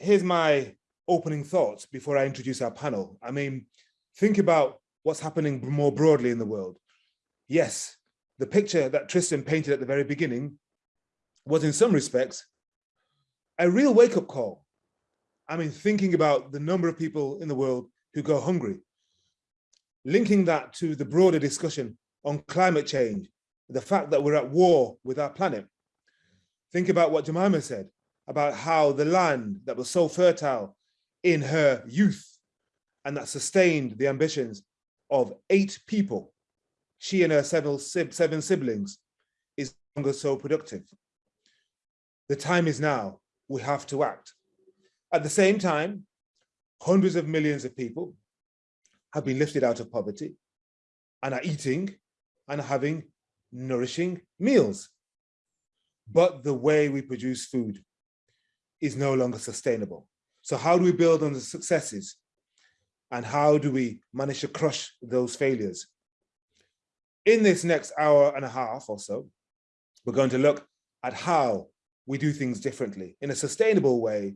here's my opening thoughts before I introduce our panel. I mean, think about what's happening more broadly in the world. Yes, the picture that Tristan painted at the very beginning was in some respects a real wake-up call. I mean, thinking about the number of people in the world who go hungry, linking that to the broader discussion on climate change, the fact that we're at war with our planet. Think about what Jemima said about how the land that was so fertile in her youth and that sustained the ambitions of eight people, she and her seven, seven siblings, is no longer so productive. The time is now, we have to act. At the same time, hundreds of millions of people have been lifted out of poverty and are eating and having nourishing meals. But the way we produce food is no longer sustainable. So how do we build on the successes? And how do we manage to crush those failures? In this next hour and a half or so, we're going to look at how we do things differently in a sustainable way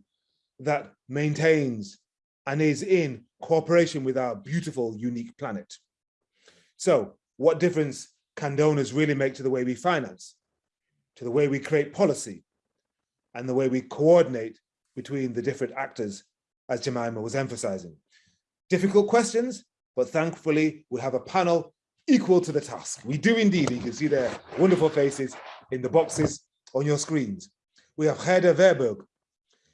that maintains and is in cooperation with our beautiful, unique planet. So what difference can donors really make to the way we finance, to the way we create policy, and the way we coordinate between the different actors, as Jemima was emphasizing. Difficult questions, but thankfully we have a panel equal to the task. We do indeed, you can see their wonderful faces in the boxes on your screens. We have Gerda Verburg,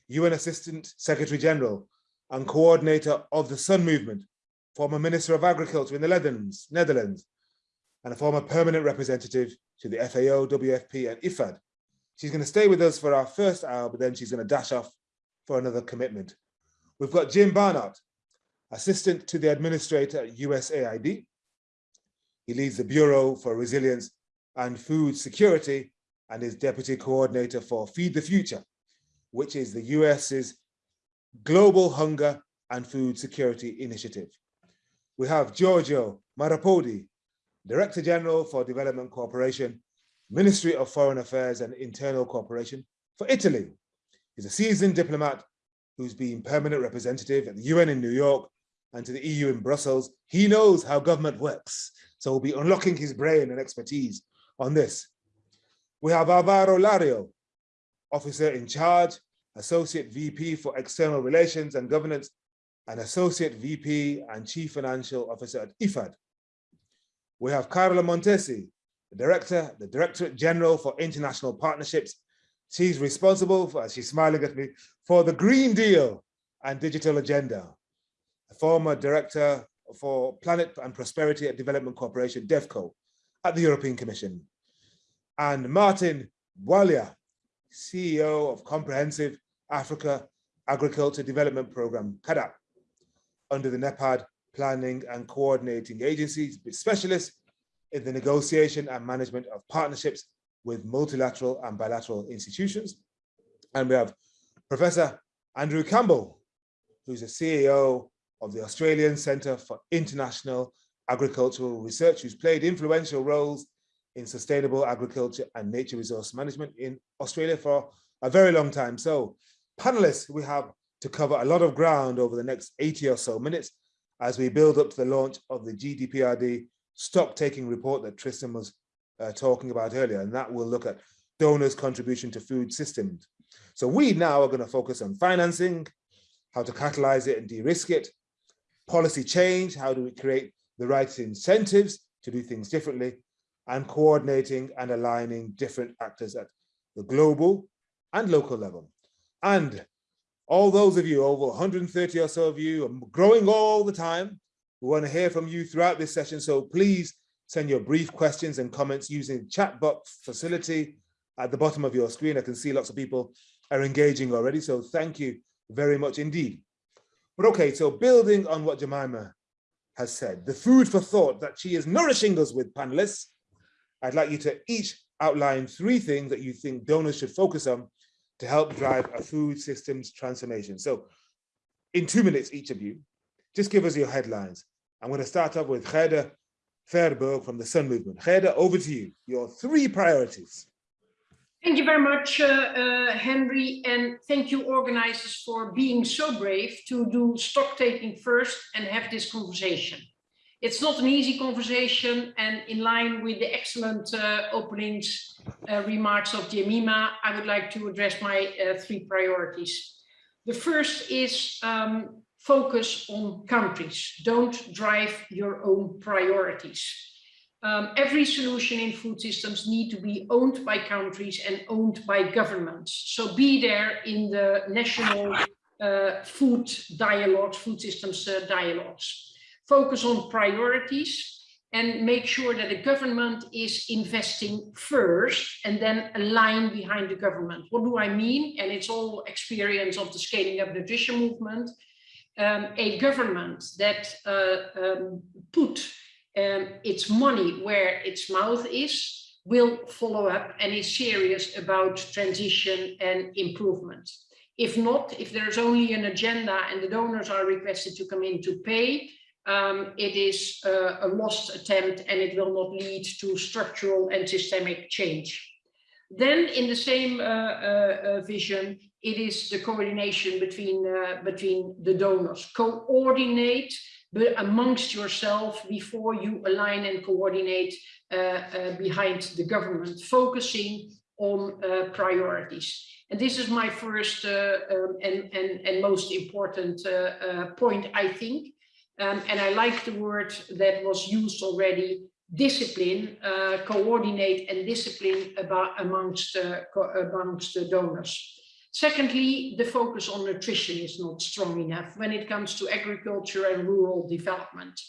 UN Assistant Secretary General and coordinator of the Sun Movement, former Minister of Agriculture in the Netherlands, Netherlands and a former permanent representative to the FAO, WFP and IFAD. She's going to stay with us for our first hour, but then she's going to dash off for another commitment. We've got Jim Barnhart, assistant to the administrator at USAID. He leads the Bureau for Resilience and Food Security and is deputy coordinator for Feed the Future, which is the US's global hunger and food security initiative. We have Giorgio Marrapodi, Director General for Development Cooperation, Ministry of Foreign Affairs and Internal Cooperation for Italy. He's a seasoned diplomat who's been permanent representative at the UN in New York and to the EU in Brussels. He knows how government works, so we'll be unlocking his brain and expertise on this. We have Alvaro Lario, officer in charge, Associate VP for External Relations and Governance, and Associate VP and Chief Financial Officer at IFAD. We have Carla Montesi, the Director, the Directorate General for International Partnerships. She's responsible for, as she's smiling at me, for the Green Deal and Digital Agenda. A former Director for Planet and Prosperity at Development Corporation, DevCo, at the European Commission. And Martin Bwalya, CEO of Comprehensive Africa Agriculture Development Program, CAADP, under the NEPAD planning and coordinating agencies with specialists in the negotiation and management of partnerships with multilateral and bilateral institutions. And we have Professor Andrew Campbell, who's the CEO of the Australian Centre for International Agricultural Research, who's played influential roles in sustainable agriculture and nature resource management in Australia for a very long time. So panelists, we have to cover a lot of ground over the next 80 or so minutes as we build up to the launch of the GDPRD stock taking report that Tristan was uh, talking about earlier, and that will look at donors' contribution to food systems. So we now are going to focus on financing, how to catalyze it and de-risk it, policy change, how do we create the right incentives to do things differently, and coordinating and aligning different actors at the global and local level. And all those of you, over 130 or so of you, are growing all the time. We want to hear from you throughout this session. So please send your brief questions and comments using chat box facility at the bottom of your screen. I can see lots of people are engaging already. So thank you very much indeed. But okay, so building on what Jemima has said, the food for thought that she is nourishing us with panelists, I'd like you to each outline three things that you think donors should focus on to help drive a food systems transformation. So in two minutes, each of you, just give us your headlines. I'm going to start off with Gerda Verburg from the Sun Movement. Gerda, over to you, your three priorities. Thank you very much, uh, uh, Henry, and thank you organizers for being so brave to do stock taking first and have this conversation. It's not an easy conversation and in line with the excellent uh, openings uh, remarks of Jemima, I would like to address my uh, three priorities. The first is um, focus on countries. Don't drive your own priorities. Um, every solution in food systems need to be owned by countries and owned by governments. So be there in the national uh, food dialogues, food systems uh, dialogues. Focus on priorities and make sure that the government is investing first and then align behind the government. What do I mean? And it's all experience of the scaling up nutrition movement. Um, a government that uh, um, put um, its money where its mouth is will follow up and is serious about transition and improvement. If not, if there's only an agenda and the donors are requested to come in to pay, um, it is uh, a lost attempt and it will not lead to structural and systemic change. Then in the same uh, uh, uh vision, it is the coordination between, uh, between the donors. Coordinate amongst yourself before you align and coordinate uh, uh, behind the government, focusing on uh, priorities. And this is my first uh, um, and, and, and most important uh, point, I think. Um, and I like the word that was used already, discipline, coordinate and discipline about amongst, amongst the donors. Secondly, the focus on nutrition is not strong enough when it comes to agriculture and rural development.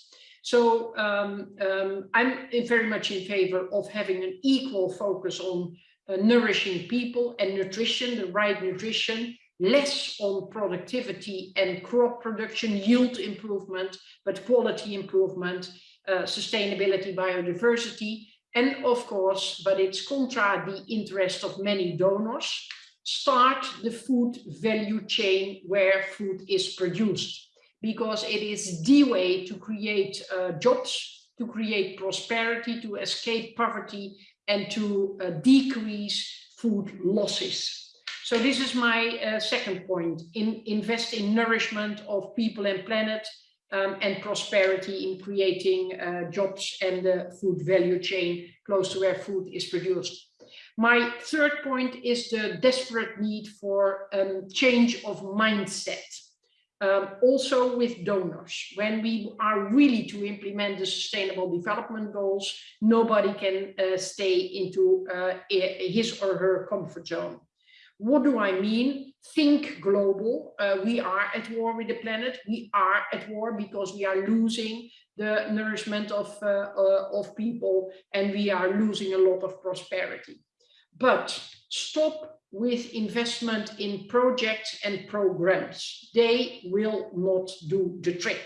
So um, um, I'm very much in favor of having an equal focus on uh, nourishing people and nutrition, the right nutrition, less on productivity and crop production, yield improvement, but quality improvement, uh, sustainability, biodiversity, and of course, but it's contra the interest of many donors, start the food value chain where food is produced because it is the way to create uh, jobs, to create prosperity, to escape poverty and to uh, decrease food losses. So this is my uh, second point, in, invest in nourishment of people and planet um, and prosperity in creating uh, jobs and the food value chain close to where food is produced. My third point is the desperate need for um, change of mindset. Um, also with donors. When we are really to implement the sustainable development goals, nobody can uh, stay into uh, his or her comfort zone. What do I mean? Think global. Uh, we are at war with the planet. We are at war because we are losing the nourishment of, uh, uh, of people and we are losing a lot of prosperity but stop with investment in projects and programs. They will not do the trick.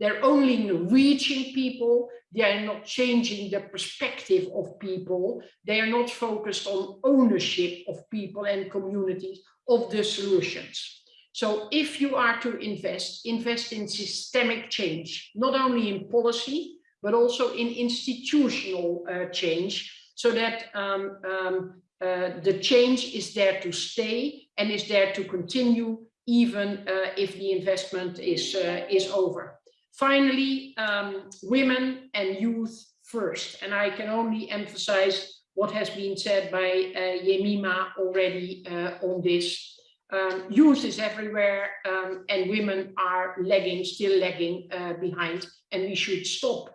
They're only reaching people. They are not changing the perspective of people. They are not focused on ownership of people and communities of the solutions. So if you are to invest, invest in systemic change, not only in policy, but also in institutional uh, change so that um, um, uh, the change is there to stay and is there to continue even uh, if the investment is, uh, is over. Finally, um, women and youth first. And I can only emphasize what has been said by uh, Jemima already uh, on this. Um, youth is everywhere um, and women are lagging, still lagging uh, behind. And we should stop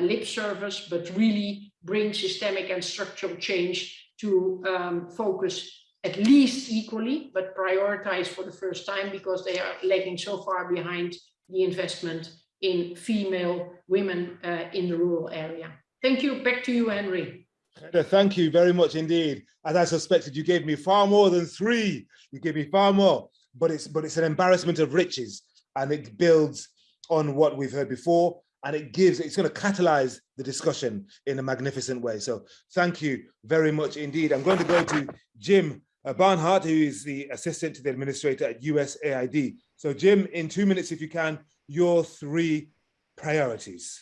lip service, but really bring systemic and structural change to um, focus at least equally, but prioritize for the first time because they are lagging so far behind the investment in female women uh, in the rural area. Thank you. Back to you, Henry. Thank you very much indeed. As I suspected, you gave me far more than three. You gave me far more, but it's but it's an embarrassment of riches, and it builds on what we've heard before and it gives, it's going to catalyze the discussion in a magnificent way. So thank you very much indeed. I'm going to go to Jim Barnhart, who is the assistant to the administrator at USAID. So Jim, in two minutes, if you can, your three priorities.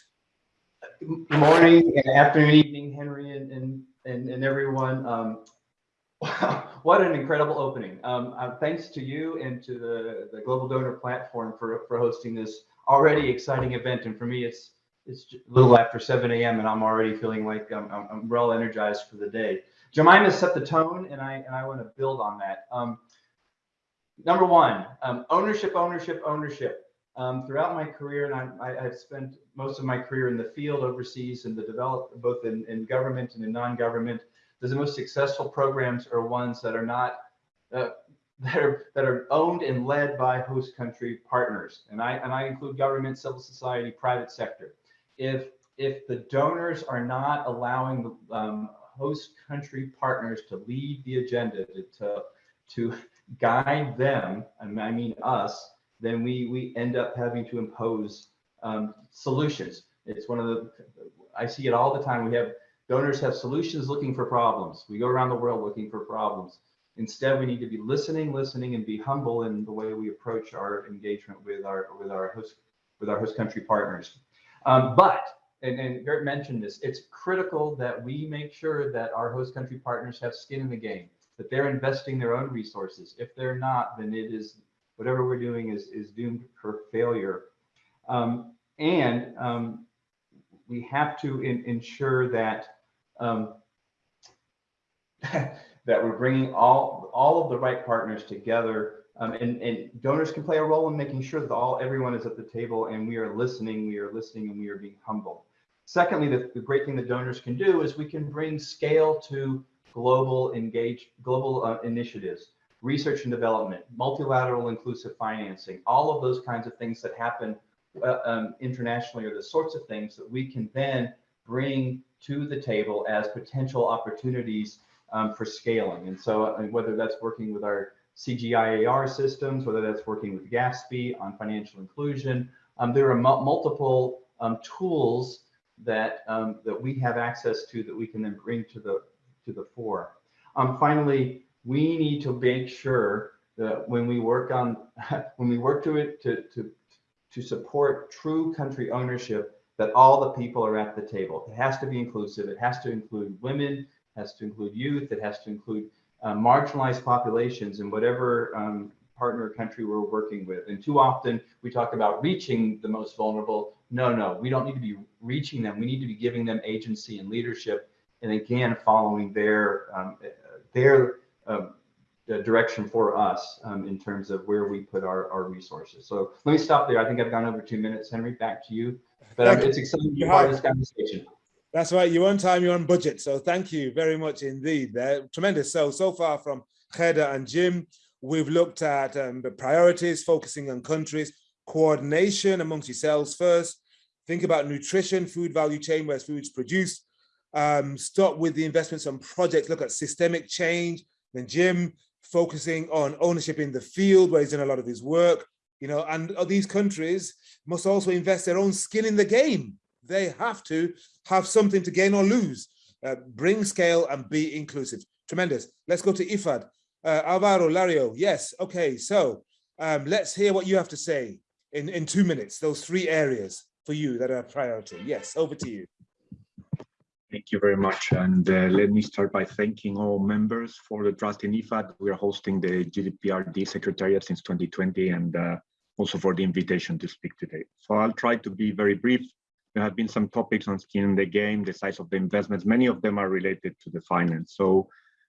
Good morning and afternoon, evening, Henry and, and, and, and everyone. Um, Wow, what an incredible opening. Um, uh, thanks to you and to the, the Global Donor Platform for, for hosting this already exciting event. And for me, it's it's a little after 7 a.m. and I'm already feeling like I'm, I'm, I'm, well energized for the day. Jemima set the tone and I, and I want to build on that. Um, number one, um, ownership, ownership, ownership. Um, throughout my career, and I, have spent most of my career in the field overseas in the develop, both in, in government and in non-government. The most successful programs are ones that are not uh, that are that are owned and led by host country partners, and I and I include government, civil society, private sector. If if the donors are not allowing the um, host country partners to lead the agenda to, to to guide them, and I mean us, then we we end up having to impose um, solutions. It's one of the I see it all the time. We have donors have solutions looking for problems. We go around the world looking for problems. Instead, we need to be listening, listening, and be humble in the way we approach our engagement with our with our host with our host country partners. Um, but and, and Gert mentioned this, it's critical that we make sure that our host country partners have skin in the game, that they're investing their own resources. If they're not, then it is whatever we're doing is, is doomed for failure. Um, and um, we have to in, ensure that um, that we're bringing all all of the right partners together um, and, and donors can play a role in making sure that all everyone is at the table and we are listening we are listening and we are being humble. Secondly the, the great thing that donors can do is we can bring scale to global engage global uh, initiatives research and development, multilateral inclusive financing, all of those kinds of things that happen uh, um, internationally are the sorts of things that we can then bring to the table as potential opportunities um, for scaling. And so whether that's working with our CGIAR systems, whether that's working with GAFSP on financial inclusion, um, there are multiple um, tools that um, that we have access to that we can then bring to the to the fore. Um, finally, we need to make sure that when we work on when we work to it to to to support true country ownership that all the people are at the table it has to be inclusive it has to include women has to include youth it has to include uh, marginalized populations in whatever um, partner country we're working with and too often we talk about reaching the most vulnerable no no we don't need to be reaching them we need to be giving them agency and leadership and again following their um, their um, direction for us um, in terms of where we put our, our resources. So let me stop there. I think I've gone over two minutes. Henry, back to you. But um, it's exciting to be part of this conversation. That's right. You're on time, you're on budget. So thank you very much indeed. There, tremendous. So, so far from Gerda and Jim, we've looked at um, the priorities, focusing on countries, coordination amongst yourselves first, think about nutrition, food value chain, where food's produced, um, stop with the investments on projects, look at systemic change, then Jim focusing on ownership in the field where he's done a lot of his work, you know, and these countries must also invest their own skin in the game. They have to have something to gain or lose, uh, bring scale and be inclusive. Tremendous. Let's go to IFAD. Uh, Alvaro, Lario, yes, okay, so um, let's hear what you have to say in, in two minutes, those three areas for you that are priority. Yes, over to you. Thank you very much. And uh, let me start by thanking all members for the trust in IFAD. We are hosting the GDPRD Secretariat since 2020 and uh, also for the invitation to speak today. So I'll try to be very brief. There have been some topics on skin in the game, the size of the investments. Many of them are related to the finance. So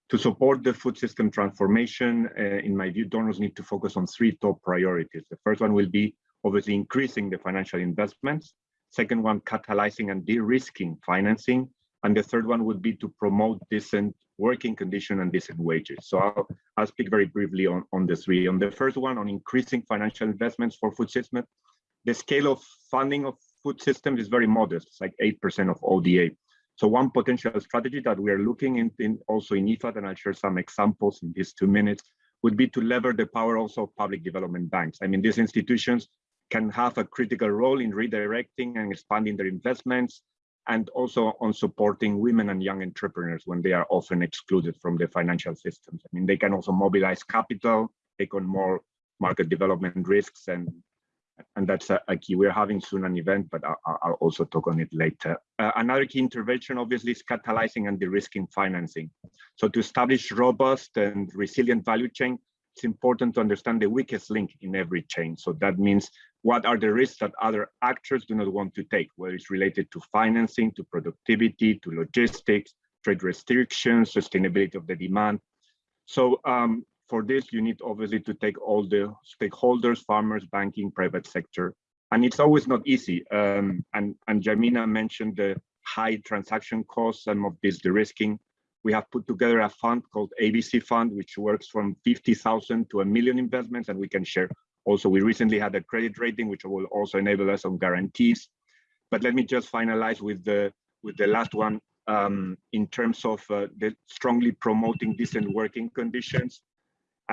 to support the food system transformation, uh, in my view, donors need to focus on three top priorities. The first one will be obviously increasing the financial investments. Second one, catalyzing and de-risking financing. And the third one would be to promote decent working condition and decent wages. So I'll, I'll speak very briefly on, on the three. On the first one, on increasing financial investments for food systems, the scale of funding of food systems is very modest. It's like 8% of ODA. So one potential strategy that we are looking in, in also in IFAD, and I'll share some examples in these two minutes, would be to lever the power also of public development banks. I mean, these institutions can have a critical role in redirecting and expanding their investments, and also on supporting women and young entrepreneurs when they are often excluded from the financial systems. I mean, they can also mobilize capital, take on more market development risks, and and that's a, a key. We're having soon an event, but I'll, I'll also talk on it later. Uh, another key intervention, obviously, is catalyzing and de-risking financing. So to establish robust and resilient value chain, it's important to understand the weakest link in every chain. So that means what are the risks that other actors do not want to take, whether it's related to financing, to productivity, to logistics, trade restrictions, sustainability of the demand. So um, for this, you need obviously to take all the stakeholders, farmers, banking, private sector, and it's always not easy. Um, and, and Jemima mentioned the high transaction costs, some of this de-risking. We have put together a fund called ABC Fund, which works from 50,000 to a million investments, and we can share. Also, we recently had a credit rating, which will also enable us on guarantees. But let me just finalize with the with the last one um, in terms of uh, the strongly promoting decent working conditions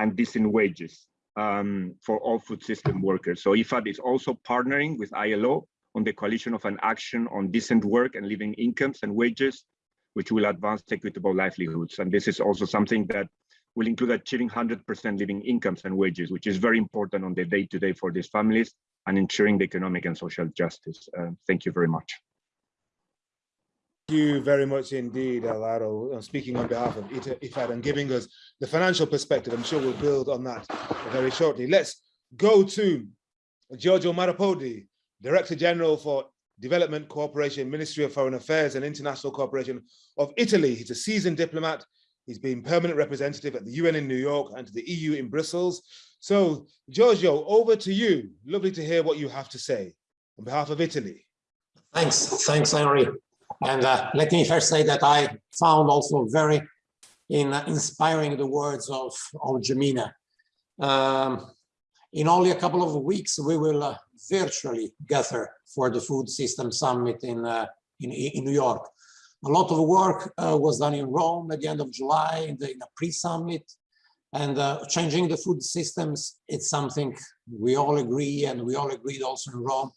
and decent wages um, for all food system workers. So IFAD is also partnering with ILO on the coalition of an action on decent work and living incomes and wages, which will advance equitable livelihoods. And this is also something that will include achieving 100% living incomes and wages, which is very important on the day-to-day -day for these families and ensuring the economic and social justice. Uh, thank you very much. Thank you very much indeed, Alvaro, speaking on behalf of IFAD and giving us the financial perspective. I'm sure we'll build on that very shortly. Let's go to Giorgio Marrapodi, Director General for Development Cooperation, Ministry of Foreign Affairs and International Cooperation of Italy. He's a seasoned diplomat. He's been permanent representative at the UN in New York and to the EU in Brussels. So, Giorgio, over to you. Lovely to hear what you have to say on behalf of Italy. Thanks, thanks, Henry. And uh, let me first say that I found also very in, uh, inspiring the words of, of. Um, in only a couple of weeks, we will uh, virtually gather for the Food System Summit in, uh, in, in, New York. A lot of work uh, was done in Rome at the end of July in, the, in a pre-summit. And uh, changing the food systems, it's something we all agree, and we all agreed also in Rome,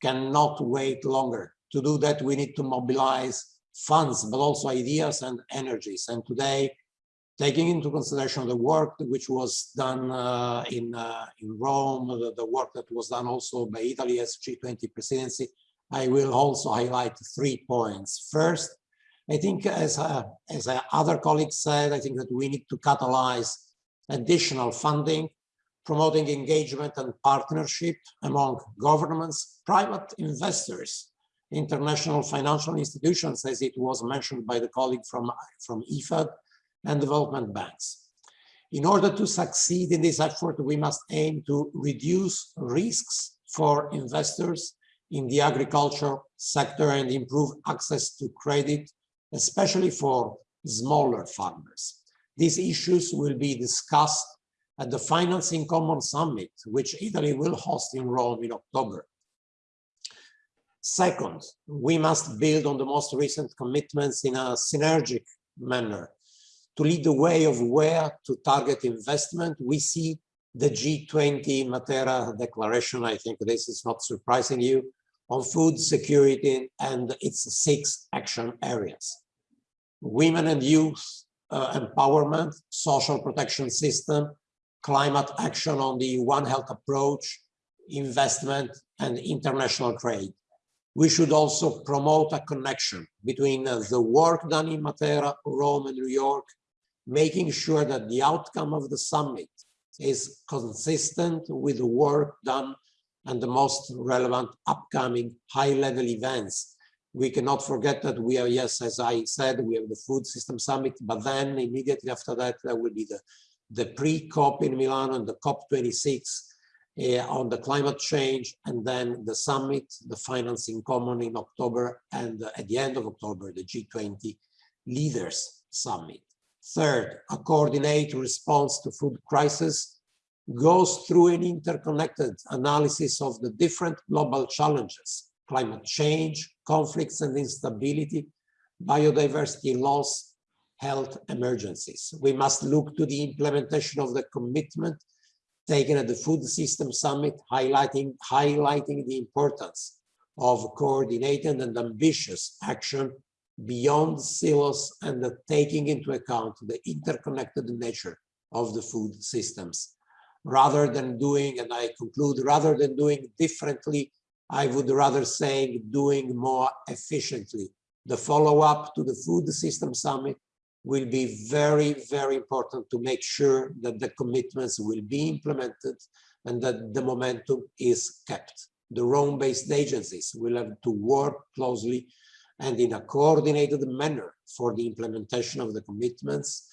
cannot wait longer to do that, we need to mobilize funds, but also ideas and energies. And today, taking into consideration the work which was done uh, in, uh, in Rome, the, the, work that was done also by Italy as G20 presidency, I will also highlight three points. First, I think as, uh, as other colleagues said, I think that we need to catalyze additional funding, promoting engagement and partnership among governments, private investors, international financial institutions, as it was mentioned by the colleague from, from IFAD, and development banks. In order to succeed in this effort, we must aim to reduce risks for investors in the agriculture sector and improve access to credit, especially for smaller farmers. These issues will be discussed at the Finance in Common Summit, which Italy will host in Rome in October. Second, we must build on the most recent commitments in a synergic manner. To lead the way of where to target investment, we see the G20 Matera declaration, I think this is not surprising you, on food security and its six action areas. Women and youth uh, empowerment, social protection system, climate action on the One Health approach, investment and international trade we should also promote a connection between uh, the work done in Matera, Rome, and New York, making sure that the outcome of the summit is consistent with the work done and the most relevant upcoming high-level events. We cannot forget that we are, yes, as I said, we have the Food System Summit, but then immediately after that, there will be the, the pre-COP in Milan and the COP26 uh, on the climate change, and then the summit, the Finance in Common in October, and uh, at the end of October, the G20 leaders summit. Third, a coordinated response to food crisis goes through an interconnected analysis of the different global challenges, climate change, conflicts and instability, biodiversity loss, health emergencies. We must look to the implementation of the commitment taken at the Food System Summit, highlighting, highlighting the importance of coordinated and ambitious action beyond silos and taking into account the interconnected nature of the food systems. Rather than doing, and I conclude, rather than doing differently, I would rather say doing more efficiently. The follow-up to the Food System Summit will be very, very important to make sure that the commitments will be implemented and that the momentum is kept. The Rome-based agencies will have to work closely and in a coordinated manner for the implementation of the commitments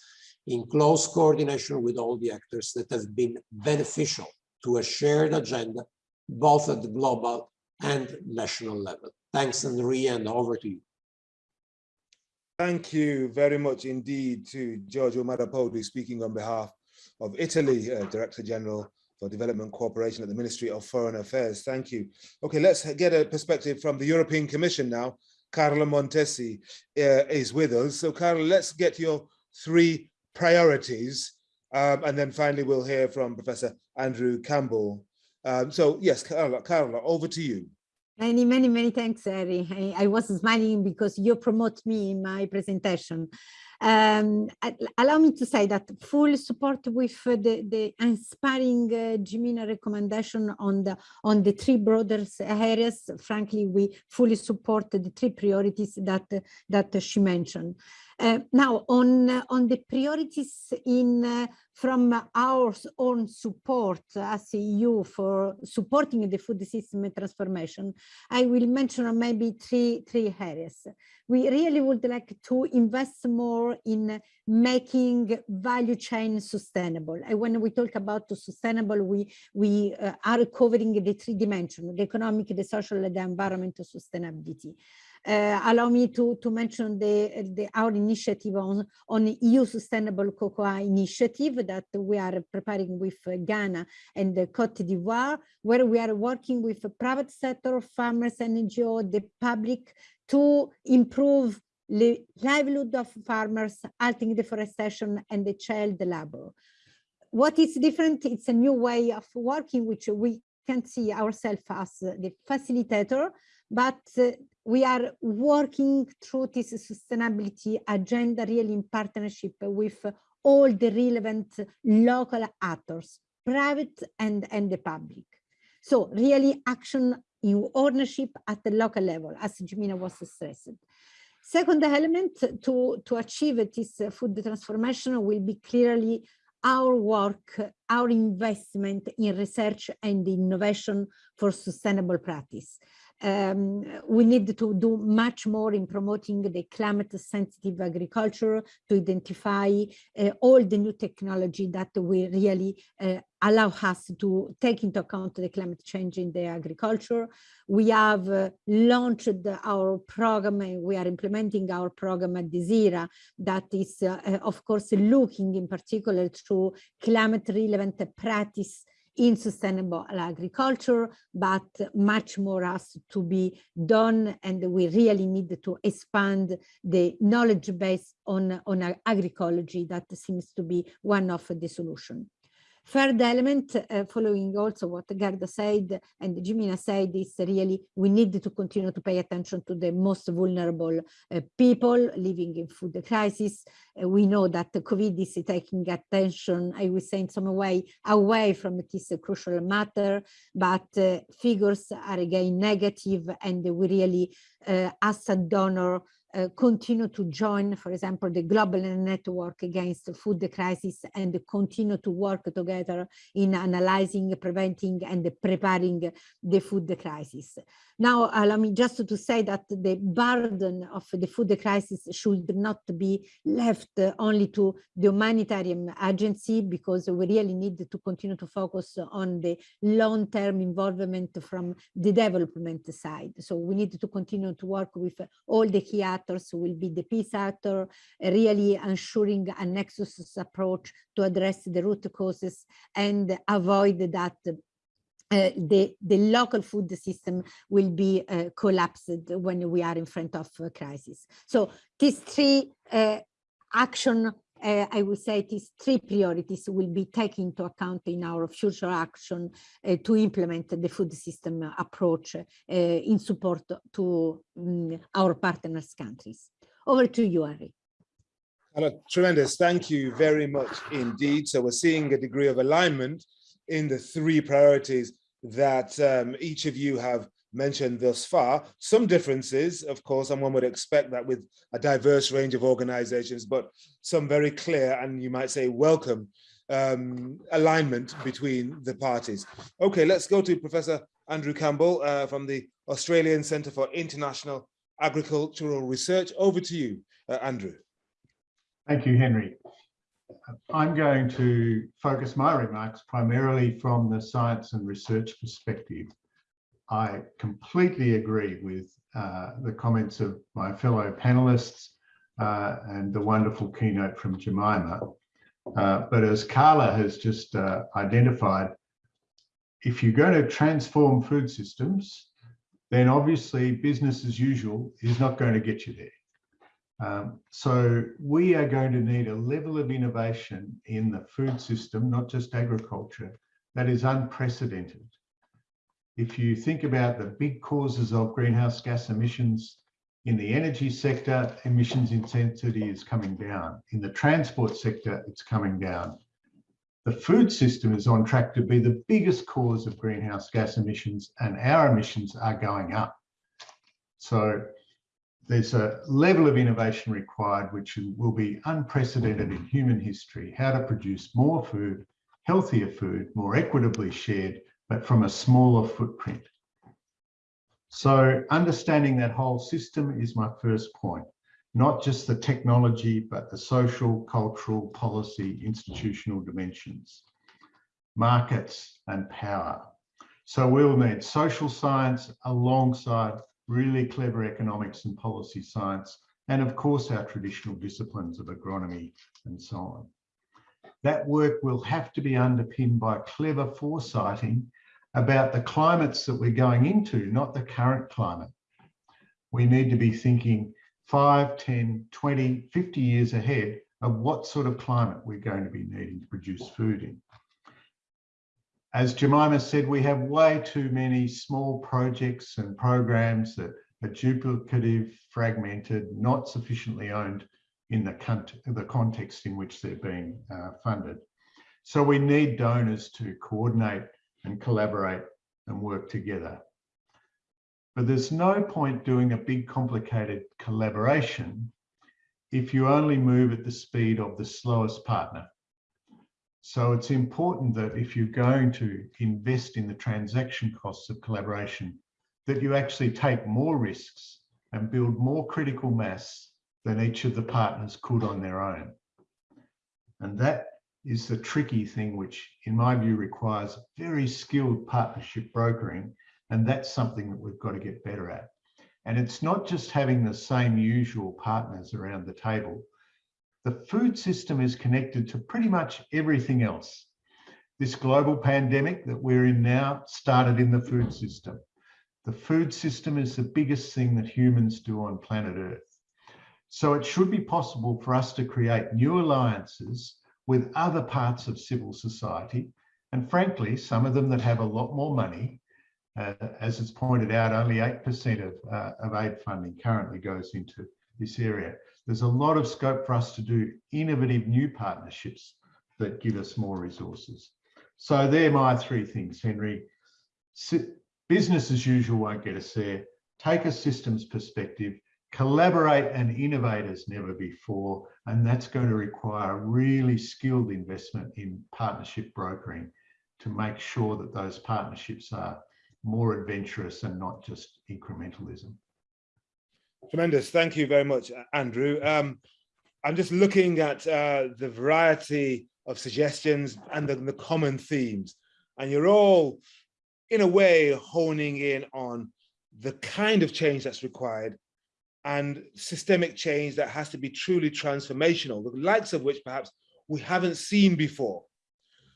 in close coordination with all the actors that have been beneficial to a shared agenda, both at the global and national level. Thanks, Andrea, and over to you. Thank you very much indeed to Giorgio Marrapodi speaking on behalf of Italy, uh, Director General for Development Cooperation at the Ministry of Foreign Affairs. Thank you. Okay, let's get a perspective from the European Commission now. Carlo Montesi uh, is with us. So Carlo, let's get your three priorities. Um, and then finally, we'll hear from Professor Andrew Campbell. Um, so yes, Carlo, Carlo, over to you. Many, many, many thanks, Harry. I, I, was smiling because you promote me in my presentation. Um, allow me to say that full support with the, the inspiring uh, Jimena recommendation on the on the three broader areas. Frankly, we fully support the three priorities that that she mentioned. Uh, now, on uh, on the priorities in uh, from our own support as EU for supporting the food system transformation, I will mention maybe three three areas. We really would like to invest more in making value chain sustainable. And when we talk about sustainable, we we uh, are covering the three dimensions: the economic, the social, and the environmental sustainability. Uh, allow me to, to mention the, the, our initiative on, on EU Sustainable Cocoa Initiative that we are preparing with Ghana and Cote d'Ivoire, where we are working with the private sector, farmers, NGO, the public to improve the livelihood of farmers, halting deforestation and the child labor. What is different, it's a new way of working, which we can see ourselves as the facilitator, but we are working through this sustainability agenda really in partnership with all the relevant local actors, private and, and the public. So really action in ownership at the local level, as Jimena was stressed. Second element to, to achieve this food transformation will be clearly our work, our investment in research and innovation for sustainable practice um, we need to do much more in promoting the climate sensitive agriculture to identify uh, all the new technology that will really uh, allow us to take into account the climate change in the agriculture. We have uh, launched our program and we are implementing our program at DeSIRA that is, uh, of course, looking in particular to climate relevant practice in sustainable agriculture, but much more has to be done. And we really need to expand the knowledge base on, on agroecology that seems to be one of the solution. Third element, uh, following also what Gerda said and Jimena said, is really we need to continue to pay attention to the most vulnerable uh, people living in food crisis. Uh, we know that the COVID is taking attention, I would say in some way, away from this crucial matter, but uh, figures are again negative and we really, uh, as a donor, Uh, continue to join, for example, the global network against the food crisis and continue to work together in analyzing, preventing and preparing the food crisis. Now, uh, allow me just to say that the burden of the food crisis should not be left only to the humanitarian agency because we really need to continue to focus on the long-term involvement from the development side. So we need to continue to work with all the key actors will be the peace actor, really ensuring a nexus approach to address the root causes and avoid that uh, the, the local food system will be uh, collapsed when we are in front of a crisis. So these three uh, action, uh, I would say these three priorities will be taken into account in our future action uh, to implement the food system approach uh, in support to um, our partners countries. Over to you, Ari. tremendous. Thank you very much indeed. So we're seeing a degree of alignment in the three priorities that um, each of you have mentioned thus far. Some differences, of course, and one would expect that with a diverse range of organizations, but some very clear and you might say welcome um, alignment between the parties. Okay, let's go to Professor Andrew Campbell uh, from the Australian Centre for International Agricultural Research. Over to you, uh, Andrew. Thank you, Henry. I'm going to focus my remarks primarily from the science and research perspective. I completely agree with uh, the comments of my fellow panelists uh, and the wonderful keynote from Jemima. Uh, but as Carla has just uh, identified, if you're going to transform food systems, then obviously business as usual is not going to get you there. Um, so we are going to need a level of innovation in the food system, not just agriculture, that is unprecedented. If you think about the big causes of greenhouse gas emissions in the energy sector, emissions intensity is coming down. In the transport sector, it's coming down. The food system is on track to be the biggest cause of greenhouse gas emissions and our emissions are going up. So there's a level of innovation required which will be unprecedented in human history, how to produce more food, healthier food, more equitably shared, but from a smaller footprint. So understanding that whole system is my first point, not just the technology, but the social, cultural, policy, institutional dimensions, markets and power. So we'll need social science alongside really clever economics and policy science, and of course our traditional disciplines of agronomy and so on. That work will have to be underpinned by clever foresighting about the climates that we're going into, not the current climate. We need to be thinking 5, 10, 20, 50 years ahead of what sort of climate we're going to be needing to produce food in. As Jemima said, we have way too many small projects and programs that are duplicative, fragmented, not sufficiently owned in the, the context in which they're being uh, funded. So we need donors to coordinate and collaborate and work together. But there's no point doing a big complicated collaboration if you only move at the speed of the slowest partner. So it's important that if you're going to invest in the transaction costs of collaboration, that you actually take more risks and build more critical mass than each of the partners could on their own. And that is the tricky thing, which in my view requires very skilled partnership brokering. And that's something that we've got to get better at. And it's not just having the same usual partners around the table, the food system is connected to pretty much everything else. This global pandemic that we're in now started in the food system. The food system is the biggest thing that humans do on planet Earth. So it should be possible for us to create new alliances with other parts of civil society. And frankly, some of them that have a lot more money, uh, as it's pointed out, only 8% of, uh, of aid funding currently goes into this area there's a lot of scope for us to do innovative new partnerships that give us more resources. So they're my three things, Henry. Business as usual won't get us there. Take a systems perspective, collaborate and innovate as never before. And that's going to require really skilled investment in partnership brokering to make sure that those partnerships are more adventurous and not just incrementalism. Tremendous. Thank you very much, Andrew. Um, I'm just looking at uh, the variety of suggestions and the, the, common themes, and you're all, in a way, honing in on the kind of change that's required and systemic change that has to be truly transformational, the likes of which perhaps we haven't seen before.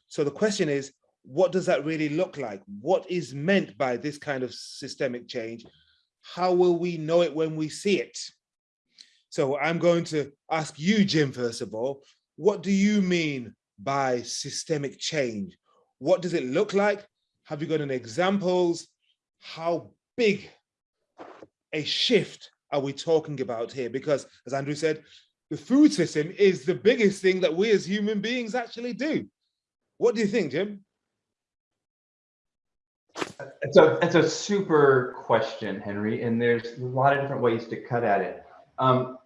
So the question is, what does that really look like? What is meant by this kind of systemic change? how will we know it when we see it? So I'm going to ask you, Jim, first of all, what do you mean by systemic change? What does it look like? Have you got any examples? How big a shift are we talking about here? Because as Andrew said, the food system is the biggest thing that we as human beings actually do. What do you think, Jim? It's a, it's a super question, Henry, and there's a lot of different ways to cut at it. Um,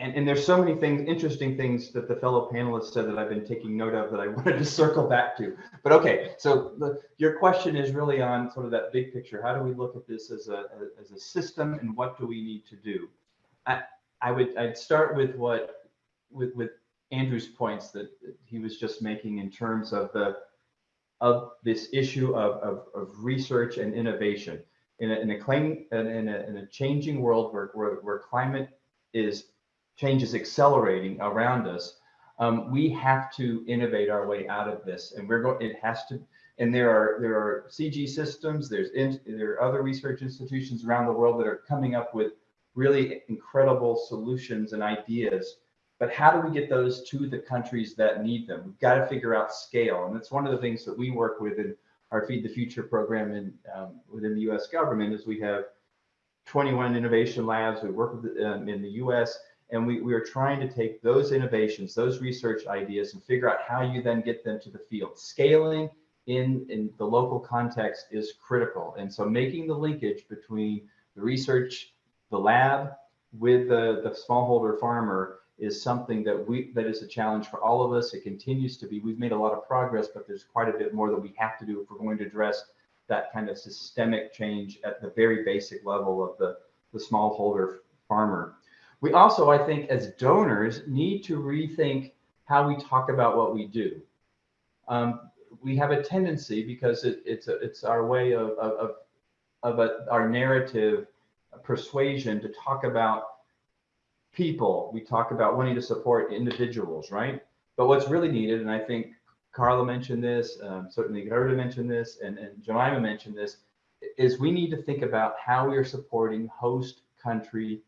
and, and there's so many things, interesting things that the fellow panelists said that I've been taking note of that I wanted to circle back to. But okay, so the, your question is really on sort of that big picture. How do we look at this as a, as a system and what do we need to do? I, I would, I'd start with what, with, with Andrew's points that he was just making in terms of the, of this issue of, of, of research and innovation in a, in a claim in a, in a changing world where, where, where climate is change is accelerating around us um, we have to innovate our way out of this and we're going it has to and there are there are cg systems there's in, there are other research institutions around the world that are coming up with really incredible solutions and ideas but how do we get those to the countries that need them? We've got to figure out scale. And that's one of the things that we work with in our Feed the Future program in, um, within the US government is we have 21 innovation labs. We work with, um, in the US and we, we are trying to take those innovations, those research ideas and figure out how you then get them to the field. Scaling in, in the local context is critical. And so making the linkage between the research, the lab with the, the smallholder farmer is something that we that is a challenge for all of us. It continues to be. We've made a lot of progress, but there's quite a bit more that we have to do if we're going to address that kind of systemic change at the very basic level of the, the smallholder farmer. We also, I think, as donors, need to rethink how we talk about what we do. Um, we have a tendency because it, it's a, it's our way of of, of a, our narrative persuasion to talk about people. We talk about wanting to support individuals, right? But what's really needed, and I think Carla mentioned this, um, certainly Gerda mentioned this, and, and Jemima mentioned this, is we need to think about how we are supporting host country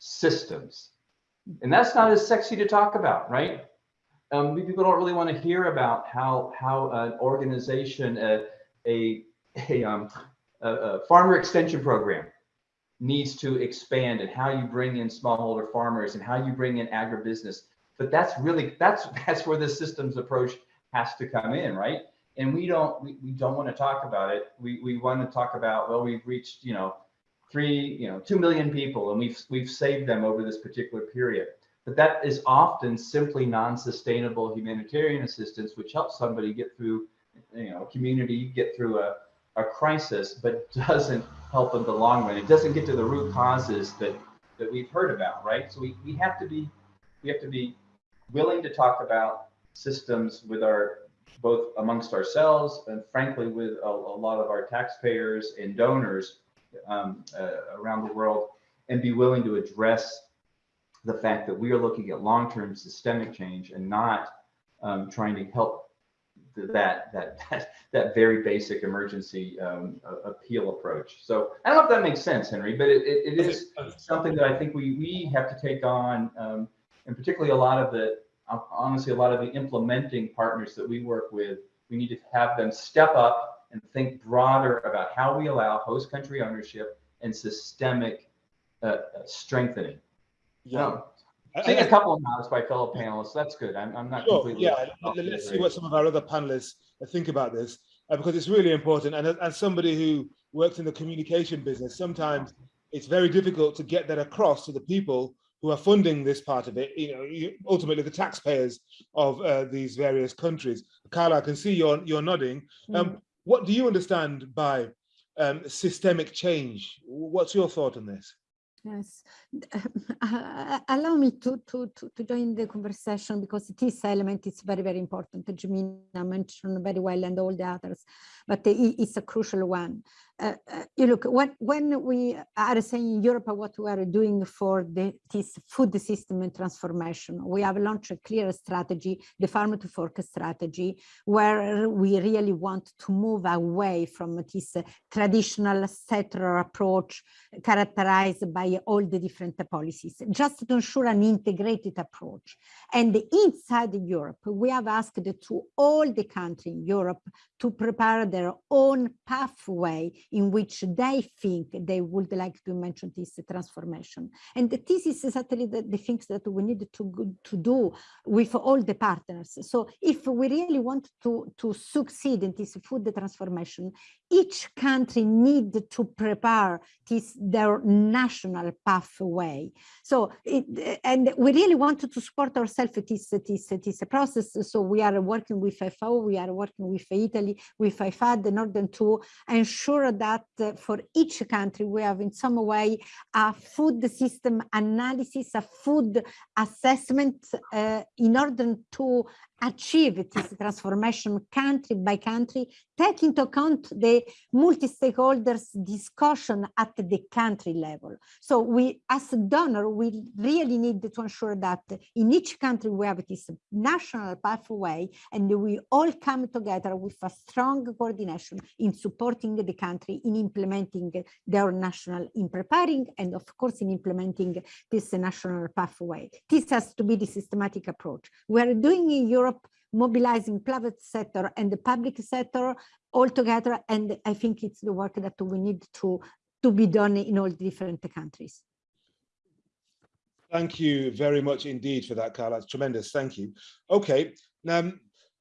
systems. And that's not as sexy to talk about, right? Um, people don't really want to hear about how how an organization, a a a, um, a, a farmer extension program needs to expand and how you bring in smallholder farmers and how you bring in agribusiness. But that's really that's that's where the systems approach has to come in, right? And we don't we, we don't want to talk about it. We we want to talk about well we've reached you know three you know two million people and we've we've saved them over this particular period. But that is often simply non-sustainable humanitarian assistance, which helps somebody get through you know a community get through a a crisis, but doesn't help in the long run. It doesn't get to the root causes that that we've heard about, right? So we, we have to be we have to be willing to talk about systems with our both amongst ourselves and frankly with a, a lot of our taxpayers and donors um, uh, around the world and be willing to address the fact that we are looking at long-term systemic change and not um, trying to help that that that, that very basic emergency um, appeal approach. So I don't know if that makes sense, Henry, but it, it, it is something that I think we we have to take on, um, and particularly a lot of the honestly a lot of the implementing partners that we work with. We need to have them step up and think broader about how we allow host country ownership and systemic uh, strengthening. Yeah. Seeing a couple of nods by fellow panelists, that's good. I'm, I'm not sure, completely. Yeah, let's see what some of our other panelists think about this, uh, because it's really important. And as somebody who works in the communication business, sometimes it's very difficult to get that across to the people who are funding this part of it, you know, ultimately the taxpayers of uh, these various countries. Carla, I can see you're, you're nodding. Um, mm. What do you understand by um, systemic change? What's your thought on this? Yes, uh, allow me to, to, to, to, join the conversation because this element is very, very important. Jemima mentioned very well and all the others, but it's a crucial one. Uh, uh, you look, when, when we are saying in Europe what we are doing for the, this food system and transformation, we have launched a clear strategy, the farm to fork strategy, where we really want to move away from this traditional settler approach characterized by all the different policies, just to ensure an integrated approach. And inside Europe, we have asked to all the countries in Europe to prepare their own pathway in which they think they would like to mention this transformation. And this is exactly the, the things that we need to, to do with all the partners. So if we really want to, to succeed in this food transformation, each country need to prepare this their national pathway. So it, and we really wanted to support ourselves this, this, this process. So we are working with FAO, we are working with Italy, with IFAD in order to ensure that uh, for each country we have in some way a food system analysis, a food assessment uh, in order to achieve this transformation country by country, take into account the multi-stakeholders discussion at the country level. So we, as a donor, we really need to ensure that in each country we have this national pathway and we all come together with a strong coordination in supporting the country in implementing their national, in preparing and of course in implementing this national pathway. This has to be the systematic approach. We are doing in Europe mobilizing private sector and the public sector all together. And I think it's the work that we need to, to be done in all different countries. Thank you very much indeed for that, Carla. It's tremendous. Thank you. Okay, now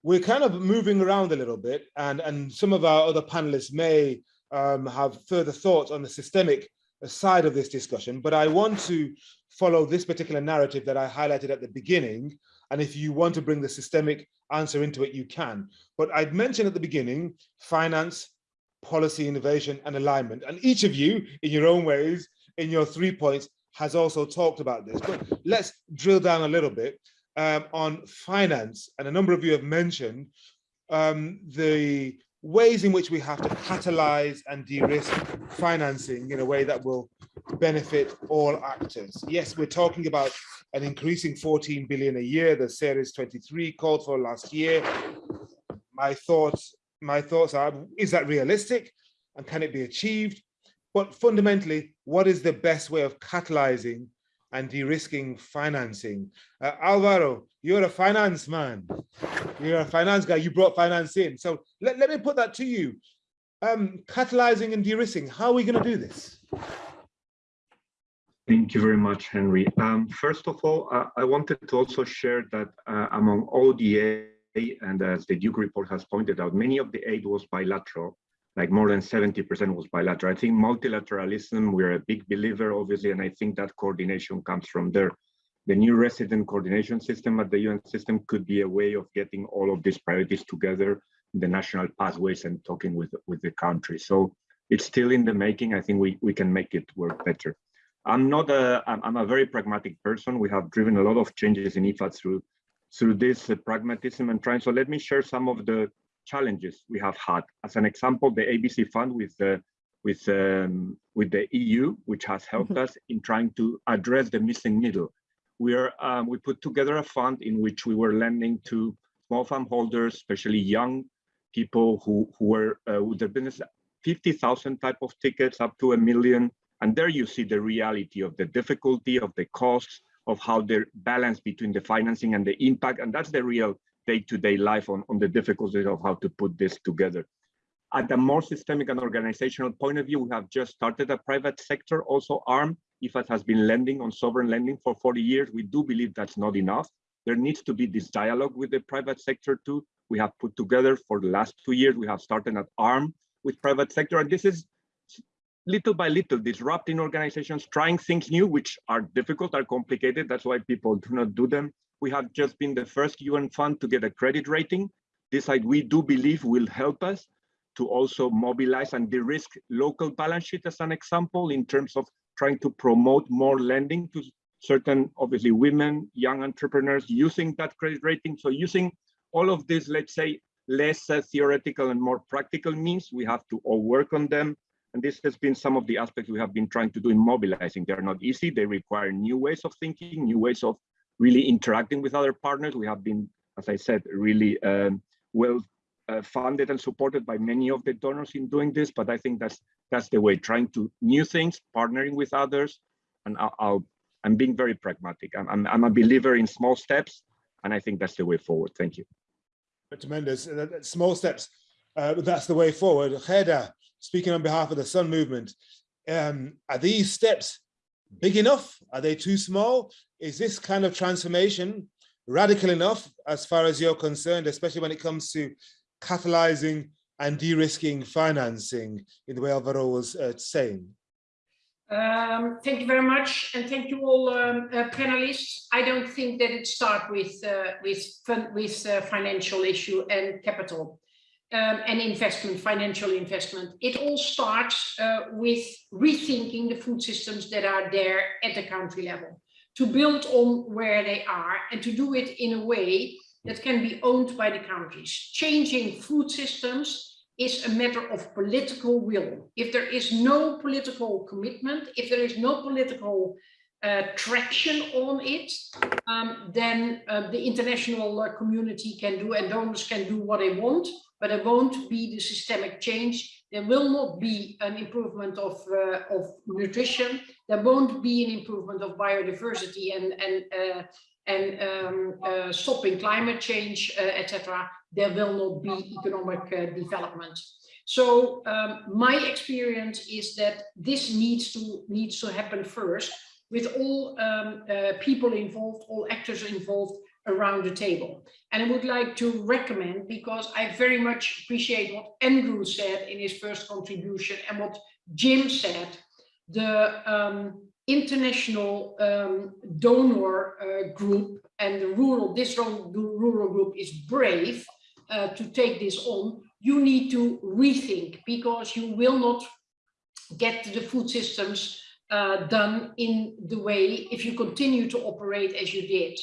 we're kind of moving around a little bit and, and some of our other panelists may um, have further thoughts on the systemic side of this discussion, but I want to follow this particular narrative that I highlighted at the beginning. And if you want to bring the systemic answer into it, you can. But I'd mentioned at the beginning, finance, policy, innovation, and alignment. And each of you, in your own ways, in your three points, has also talked about this. But let's drill down a little bit um, on finance. And a number of you have mentioned um, the ways in which we have to catalyze and de-risk financing in a way that will benefit all actors. Yes, we're talking about an increasing 14 billion a year, the Ceres2030 called for last year. My thoughts, my thoughts are, is that realistic and can it be achieved? But fundamentally, what is the best way of catalyzing and de-risking financing? Uh, Alvaro, you're a finance man. You're a finance guy, you brought finance in. So let, let me put that to you. Um, catalyzing and de-risking, how are we gonna do this? Thank you very much, Henry. Um, first of all, uh, I wanted to also share that uh, among ODA, and as the Duke report has pointed out, many of the aid was bilateral, like more than 70% was bilateral. I think multilateralism, we're a big believer, obviously, and I think that coordination comes from there. The new resident coordination system at the UN system could be a way of getting all of these priorities together, the national pathways and talking with, with the country. So it's still in the making. I think we, we can make it work better. I'm not a, I'm a very pragmatic person. We have driven a lot of changes in IFAD through, through this uh, pragmatism and trying. So let me share some of the challenges we have had. As an example, the ABC fund with the, with, um, with the EU, which has helped mm -hmm. us in trying to address the missing middle. We, are, um, we put together a fund in which we were lending to small farm holders, especially young people who, who were uh, with their business, 50,000 type of tickets up to a million and there you see the reality of the difficulty of the costs of how the balance between the financing and the impact. And that's the real day-to-day -day life on, on the difficulties of how to put this together. At a more systemic and organizational point of view, we have just started a private sector, also ARM. IFAD has been lending on sovereign lending for 40 years. We do believe that's not enough. There needs to be this dialogue with the private sector too. We have put together for the last two years, we have started at ARM with private sector. And this is little by little disrupting organizations, trying things new, which are difficult, are complicated. That's why people do not do them. We have just been the first UN fund to get a credit rating. This side we do believe will help us to also mobilize and de-risk local balance sheet as an example in terms of trying to promote more lending to certain, obviously women, young entrepreneurs using that credit rating. So using all of this, let's say, less uh, theoretical and more practical means, we have to all work on them and this has been some of the aspects we have been trying to do in mobilizing. They're not easy. They require new ways of thinking, new ways of really interacting with other partners. We have been, as I said, really um, well uh, funded and supported by many of the donors in doing this. But I think that's that's the way, trying to new things, partnering with others. And I'll I'm being very pragmatic. I'm, I'm, I'm a believer in small steps. And I think that's the way forward. Thank you. Tremendous. Small steps. Uh, that's the way forward. Gerda, speaking on behalf of the Sun Movement, um, are these steps big enough? Are they too small? Is this kind of transformation radical enough as far as you're concerned, especially when it comes to catalyzing and de-risking financing in the way Alvaro was uh, saying? Um, thank you very much, and thank you all um, uh, panelists. I don't think that it starts with uh, with with uh, financial issue and capital um, and investment, financial investment. It all starts uh, with rethinking the food systems that are there at the country level, to build on where they are and to do it in a way that can be owned by the countries. Changing food systems is a matter of political will. If there is no political commitment, if there is no political uh, traction on it, um, then uh, the international uh, community can do and donors can do what they want, but there won't be the systemic change. There will not be an improvement of, uh, of nutrition. There won't be an improvement of biodiversity and, and, uh, and um, uh, stopping climate change, etc there will not be economic uh, development. So um, my experience is that this needs to needs to happen first with all um, uh, people involved, all actors involved around the table. And I would like to recommend, because I very much appreciate what Andrew said in his first contribution and what Jim said, the um, international um, donor uh, group and the rural, this rural group is brave uh, to take this on, you need to rethink because you will not get the food systems uh, done in the way if you continue to operate as you did.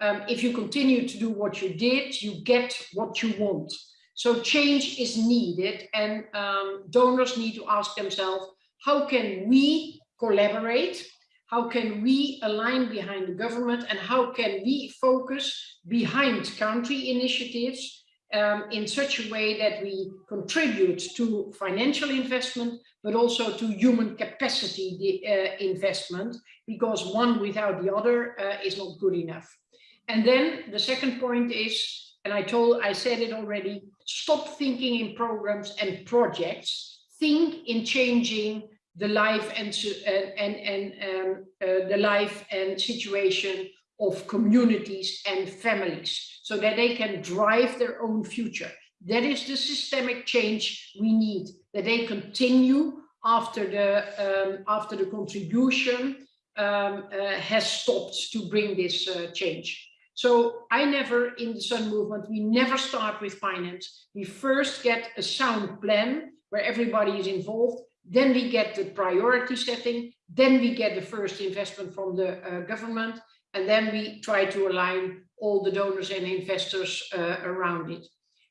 Um, if you continue to do what you did, you get what you want. So change is needed and um, donors need to ask themselves, how can we collaborate? How can we align behind the government and how can we focus behind country initiatives um, in such a way that we contribute to financial investment, but also to human capacity uh, investment, because one without the other uh, is not good enough. And then the second point is, and I told, I said it already, stop thinking in programs and projects, think in changing the life and, and, and um, uh, the life and situation of communities and families so that they can drive their own future. That is the systemic change we need, that they continue after the, um, after the contribution um, uh, has stopped to bring this uh, change. So I never, in the Sun movement, we never start with finance. We first get a sound plan where everybody is involved. Then we get the priority setting. Then we get the first investment from the uh, government. And then we try to align all the donors and investors uh, around it,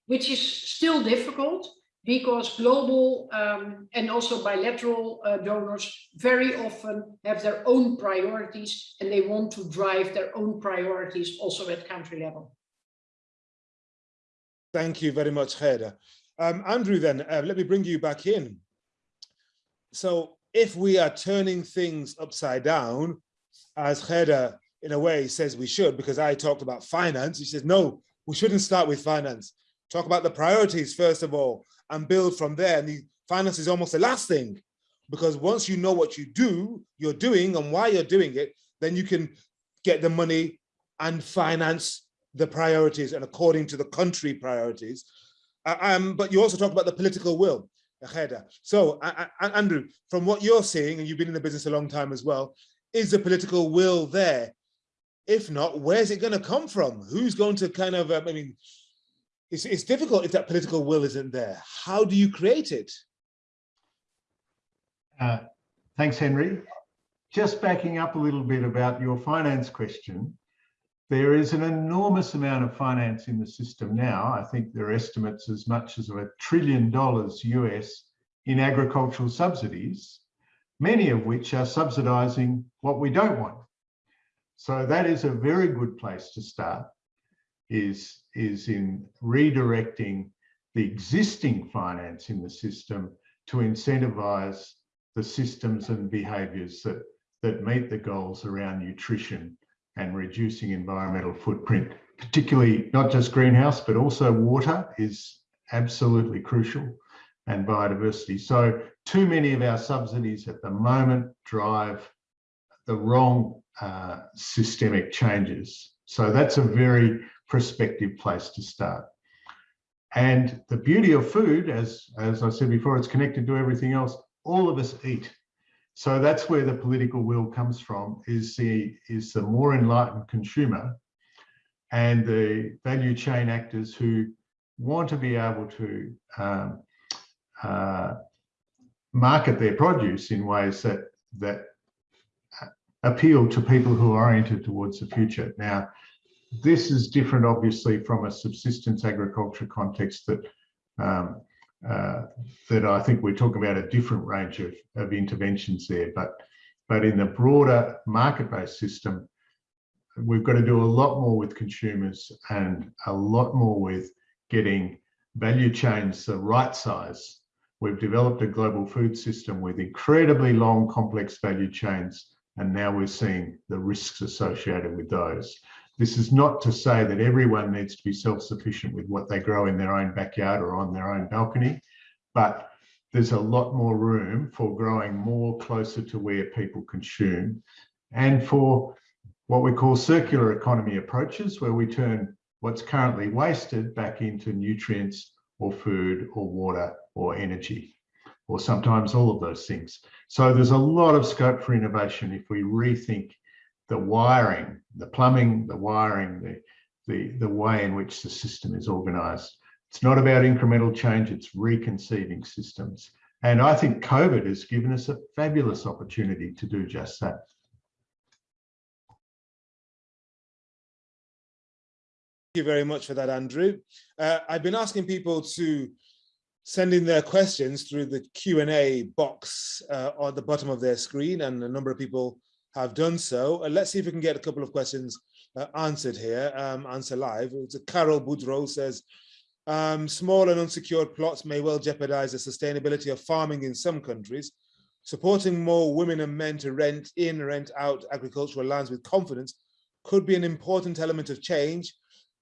which is still difficult because global um, and also bilateral uh, donors very often have their own priorities and they want to drive their own priorities also at country level. Thank you very much, Gerda. Um, Andrew, then, uh, let me bring you back in. So if we are turning things upside down, as Gerda in a way says we should because I talked about finance. He says, no, we shouldn't start with finance. Talk about the priorities first of all and build from there. And the finance is almost the last thing because once you know what you do, you're doing and why you're doing it, then you can get the money and finance the priorities and according to the country priorities. Uh, um, but you also talk about the political will, So uh, Andrew, from what you're seeing, and you've been in the business a long time as well, is the political will there if not, where's it going to come from? Who's going to kind of, I mean, it's, it's difficult if that political will isn't there. How do you create it? Uh, thanks, Henry. Just backing up a little bit about your finance question, there is an enormous amount of finance in the system now. I think there are estimates as much as a trillion dollars US in agricultural subsidies, many of which are subsidizing what we don't want, so that is a very good place to start, is, is in redirecting the existing finance in the system to incentivize the systems and behaviors that, that meet the goals around nutrition and reducing environmental footprint, particularly not just greenhouse, but also water is absolutely crucial. and biodiversity. So too many of our subsidies at the moment drive the wrong uh, systemic changes. So that's a very prospective place to start. And the beauty of food, as, as I said before, it's connected to everything else. All of us eat. So that's where the political will comes from, is the, is the more enlightened consumer and the value chain actors who want to be able to um, uh, market their produce in ways that, that appeal to people who are oriented towards the future. Now, this is different, obviously, from a subsistence agriculture context that um, uh, that I think we're talking about a different range of, of interventions there. But but in the broader market-based system, we've got to do a lot more with consumers and a lot more with getting value chains the right size. We've developed a global food system with incredibly long, complex value chains, and now we're seeing the risks associated with those. This is not to say that everyone needs to be self-sufficient with what they grow in their own backyard or on their own balcony, but there's a lot more room for growing more closer to where people consume and for what we call circular economy approaches, where we turn what's currently wasted back into nutrients or food or water or energy, or sometimes all of those things. So there's a lot of scope for innovation if we rethink the wiring, the plumbing, the wiring, the, the, the way in which the system is organized. It's not about incremental change, it's reconceiving systems. And I think COVID has given us a fabulous opportunity to do just that. Thank you very much for that, Andrew. Uh, I've been asking people to send in their questions through the Q&A box uh, on the bottom of their screen, and a number of people have done so. Uh, let's see if we can get a couple of questions uh, answered here, um, answer live. It's Carol Boudreau says, um, small and unsecured plots may well jeopardize the sustainability of farming in some countries. Supporting more women and men to rent in, rent out agricultural lands with confidence could be an important element of change.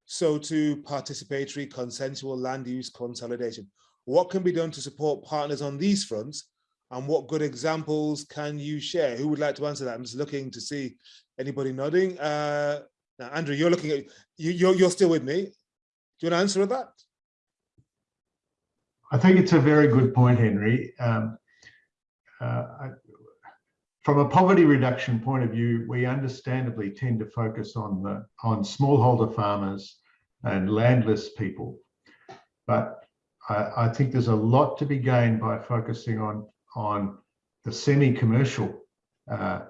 So to participatory consensual land use consolidation. What can be done to support partners on these fronts and what good examples can you share? Who would like to answer that? I'm just looking to see anybody nodding. Uh, now, Andrew, you're looking at, you, you're, you're still with me. Do you want to answer that? I think it's a very good point, Henry. Um, uh, I, from a poverty reduction point of view, we understandably tend to focus on the on smallholder farmers and landless people. But I, I think there's a lot to be gained by focusing on on the semi-commercial uh,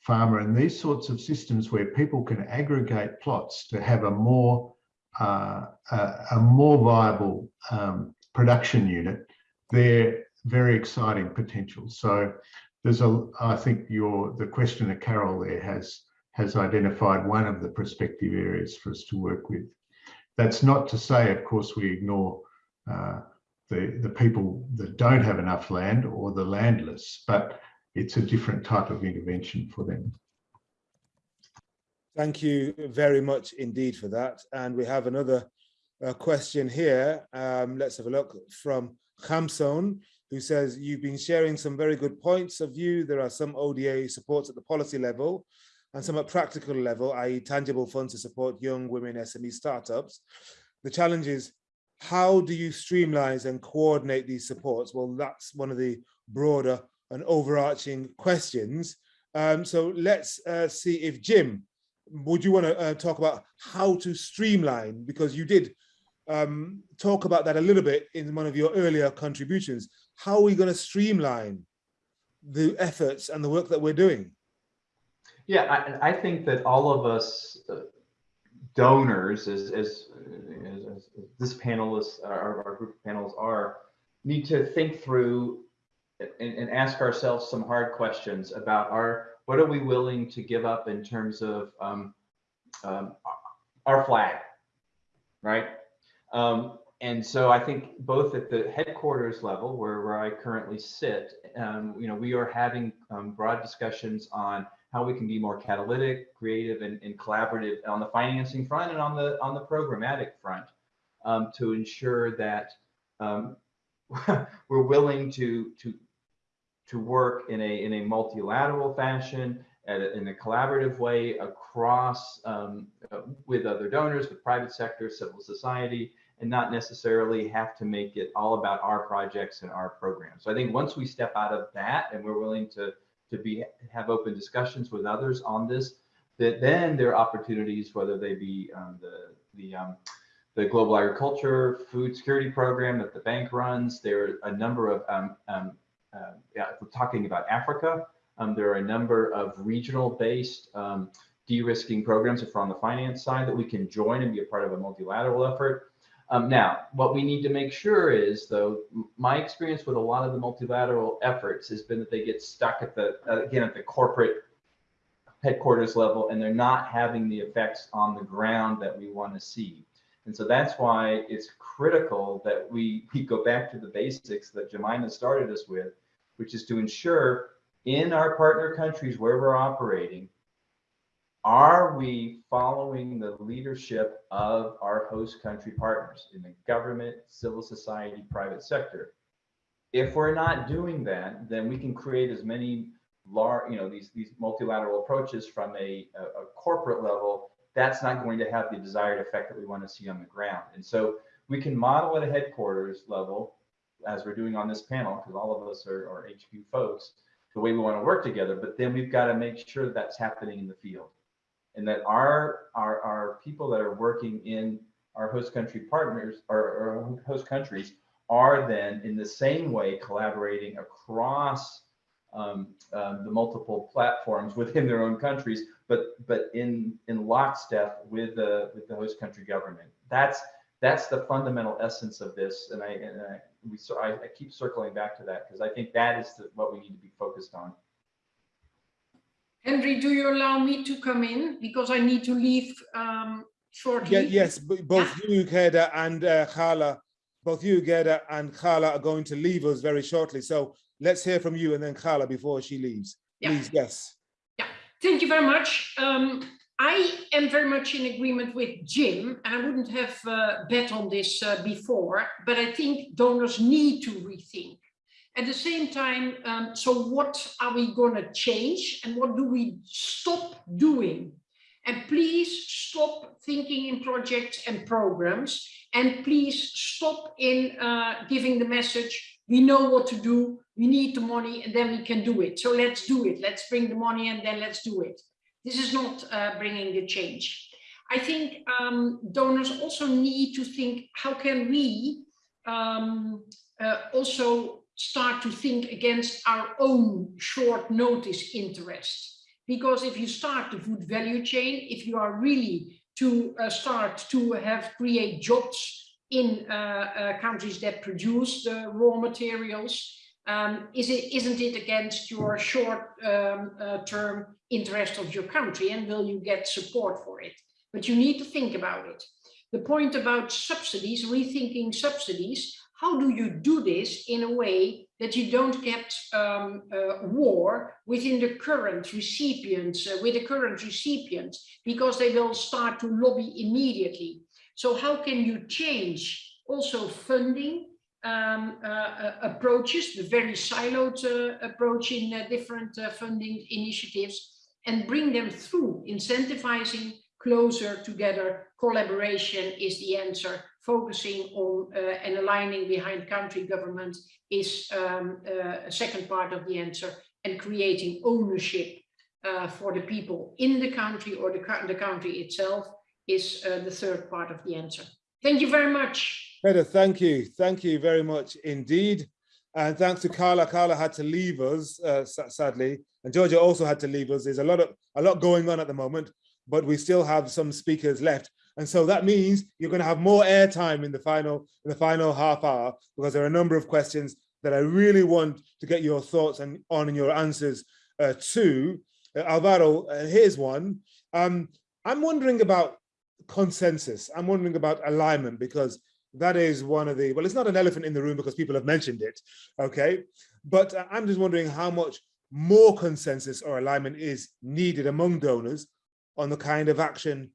farmer and these sorts of systems where people can aggregate plots to have a more uh, a, a, more viable um, production unit, they're very exciting potential. So there's a, I think your the question that Carol there has has identified one of the prospective areas for us to work with. That's not to say, of course, we ignore uh, the, the people that don't have enough land or the landless, but it's a different type of intervention for them. Thank you very much indeed for that. And we have another uh, question here. Um, let's have a look from Khamson, who says, you've been sharing some very good points of view. There are some ODA supports at the policy level and some at practical level, i.e. tangible funds to support young women SME startups. The challenge is how do you streamline and coordinate these supports? Well, that's one of the broader and overarching questions. Um, so let's uh, see if Jim, would you want to uh, talk about how to streamline? Because you did um, talk about that a little bit in one of your earlier contributions. How are we going to streamline the efforts and the work that we're doing? Yeah, I, I think that all of us uh, donors, as, as, as, this panelist, our, our, group of panels are, need to think through and, and, ask ourselves some hard questions about our, what are we willing to give up in terms of um, um, our flag, right? Um, and so I think both at the headquarters level, where, where I currently sit, um, you know, we are having um, broad discussions on how we can be more catalytic, creative, and, and collaborative on the financing front and on the on the programmatic front um, to ensure that um, we're willing to to to work in a in a multilateral fashion a, in a collaborative way across um, uh, with other donors, with private sector, civil society, and not necessarily have to make it all about our projects and our programs. So I think once we step out of that and we're willing to to be have open discussions with others on this, that then there are opportunities, whether they be um, the the um, the global agriculture food security program that the bank runs. There are a number of um, um, uh, yeah, we're talking about Africa, um, there are a number of regional based um, de-risking programs if we're on the finance side that we can join and be a part of a multilateral effort. Um, now, what we need to make sure is, though, my experience with a lot of the multilateral efforts has been that they get stuck at the, uh, again, at the corporate headquarters level, and they're not having the effects on the ground that we want to see. And so that's why it's critical that we, we go back to the basics that Jemima started us with, which is to ensure in our partner countries where we're operating, are we following the leadership of our host country partners in the government, civil society, private sector? If we're not doing that, then we can create as many large, you know, these these multilateral approaches from a, a, a corporate level. That's not going to have the desired effect that we want to see on the ground. And so we can model at a headquarters level, as we're doing on this panel, because all of us are, are HQ folks, the way we want to work together. But then we've got to make sure that that's happening in the field and that our our, our people that are working in our host country partners or, host countries are then in the same way collaborating across um, um, the multiple platforms within their own countries, but but in in lockstep with the with the host country government. That's that's the fundamental essence of this, and I and I, we so I, I keep circling back to that because I think that is the, what we need to be focused on. Henry, do you allow me to come in? Because I need to leave um, shortly. Yeah, yes, both you, Gerda, and uh, Carla, both you, Gerda, and Carla are going to leave us very shortly. So let's hear from you and then Carla before she leaves. Yeah. Please, yes. Yeah, Thank you very much. Um, I am very much in agreement with Jim, and I wouldn't have uh, bet on this uh, before, but I think donors need to rethink. At the same time, um, so what are we going to change and what do we stop doing? And please stop thinking in projects and programs, and please stop in uh, giving the message, we know what to do, we need the money, and then we can do it. So let's do it. Let's bring the money and then let's do it. This is not uh, bringing the change. I think um, donors also need to think, how can we um, uh, also start to think against our own short notice interest? Because if you start the food value chain, if you are really to uh, start to have create jobs in uh, uh, countries that produce the raw materials, um, is it, isn't it against your short um, uh, term interest of your country and will you get support for it? But you need to think about it. The point about subsidies, rethinking subsidies, how do you do this in a way that you don't get um, uh, war within the current recipients, uh, with the current recipients, because they will start to lobby immediately. So how can you change also funding um, uh, uh, approaches, the very siloed uh, approach in uh, different funding initiatives, and bring them through, incentivizing closer together. Collaboration is the answer. Focusing on uh, and aligning behind country government is um, uh, a second part of the answer, and creating ownership uh, for the people in the country or the, the country itself is uh, the third part of the answer. Thank you very much. Gerda, thank you. Thank you very much indeed. And thanks to Carla. Carla had to leave us, uh, sadly, and Georgia also had to leave us. There's a lot of a lot going on at the moment, but we still have some speakers left. And so that means you're going to have more airtime in the final in the final half hour because there are a number of questions that I really want to get your thoughts and on and your answers uh, to. Uh, Alvaro, uh, here's one. Um, I'm wondering about consensus. I'm wondering about alignment because that is one of the, well, it's not an elephant in the room because people have mentioned it, okay? But uh, I'm just wondering how much more consensus or alignment is needed among donors on the kind of action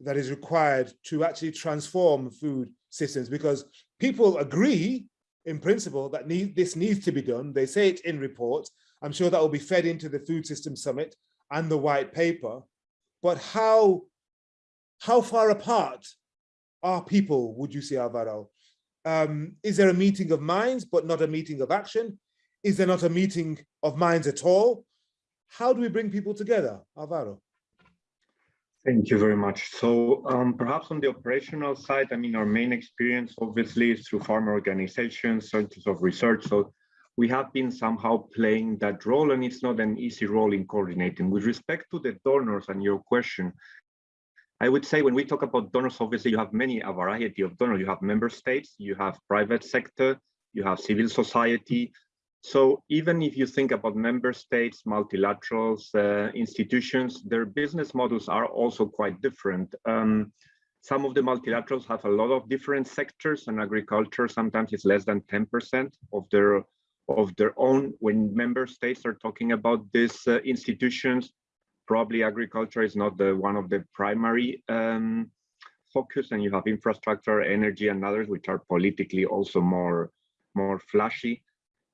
that is required to actually transform food systems because people agree in principle that need, this needs to be done. They say it in reports. I'm sure that will be fed into the Food System Summit and the white paper. But how, how far apart are people, would you say, Alvaro? Um, is there a meeting of minds, but not a meeting of action? Is there not a meeting of minds at all? How do we bring people together, Alvaro? Thank you very much. So um, perhaps on the operational side, I mean, our main experience obviously is through farmer organizations, centers of research. So we have been somehow playing that role and it's not an easy role in coordinating. With respect to the donors and your question, I would say when we talk about donors, obviously you have many, a variety of donors. You have member states, you have private sector, you have civil society, so even if you think about member states, multilaterals, uh, institutions, their business models are also quite different. Um, some of the multilaterals have a lot of different sectors and agriculture sometimes is less than 10% of their of their own when member states are talking about these uh, institutions probably agriculture is not the one of the primary um, focus and you have infrastructure energy and others which are politically also more more flashy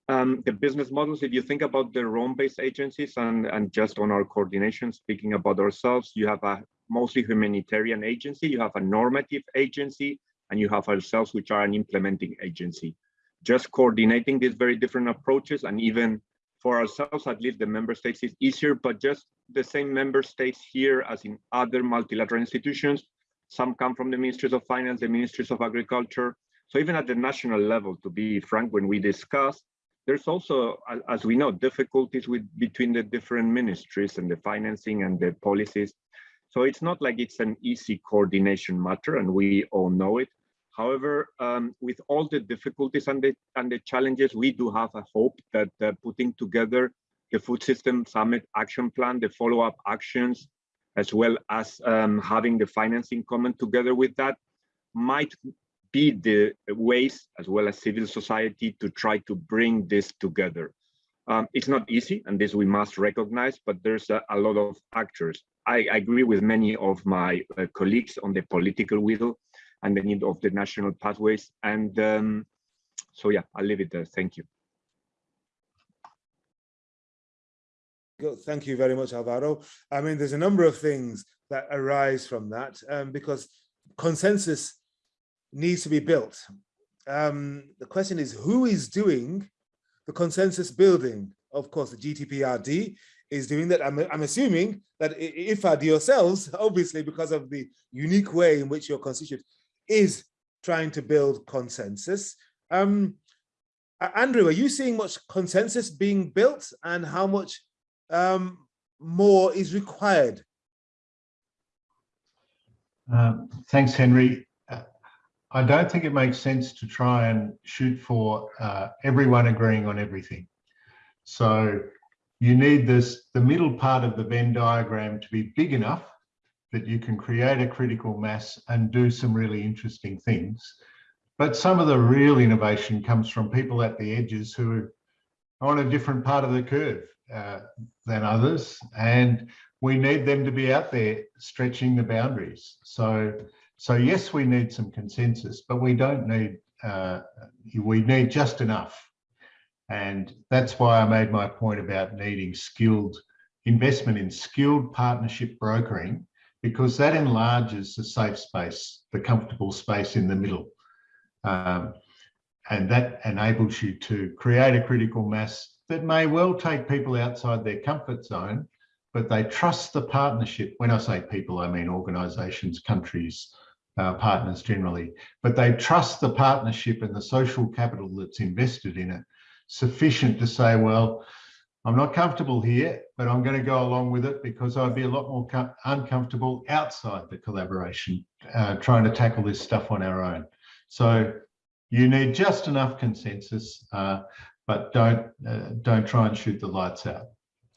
um, the business models, if you think about the Rome-based agencies and, and just on our coordination, speaking about ourselves, you have a mostly humanitarian agency, you have a normative agency, and you have ourselves, which are an implementing agency. Just coordinating these very different approaches, and even for ourselves, at least the member states is easier, but just the same member states here as in other multilateral institutions. Some come from the ministries of finance, the ministries of agriculture. So even at the national level, to be frank, when we discuss, there's also, as we know, difficulties with between the different ministries and the financing and the policies. So it's not like it's an easy coordination matter, and we all know it. However, um, with all the difficulties and the and the challenges, we do have a hope that uh, putting together the Food System Summit Action Plan, the follow-up actions, as well as um, having the Finance in Common together with that, might the ways as well as civil society to try to bring this together. Um, it's not easy, and this we must recognize, but there's a, a lot of actors. I, I, agree with many of my uh, colleagues on the political will and the need of the national pathways. And um, so, yeah, I'll leave it there. Thank you. Thank you very much, Alvaro. I mean, there's a number of things that arise from that um, because consensus needs to be built. Um, the question is who is doing the consensus building? Of course, the GDPRD is doing that. I'm, I'm assuming that if IFAD yourselves, obviously because of the unique way in which your constituent is trying to build consensus. Um, Andrew, are you seeing much consensus being built and how much um, more is required? Uh, thanks, Henry. I don't think it makes sense to try and shoot for uh, everyone agreeing on everything. So you need this, the middle part of the Venn diagram to be big enough that you can create a critical mass and do some really interesting things. But some of the real innovation comes from people at the edges who are on a different part of the curve uh, than others. And we need them to be out there stretching the boundaries. So so yes, we need some consensus, but we don't need, uh, we need just enough. And that's why I made my point about needing skilled investment in skilled partnership brokering, because that enlarges the safe space, the comfortable space in the middle. Um, and that enables you to create a critical mass that may well take people outside their comfort zone, but they trust the partnership. When I say people, I mean organisations, countries, uh, partners generally, but they trust the partnership and the social capital that's invested in it sufficient to say, well, I'm not comfortable here, but I'm going to go along with it because I'd be a lot more uncomfortable outside the collaboration, uh, trying to tackle this stuff on our own. So you need just enough consensus, uh, but don't uh, don't try and shoot the lights out.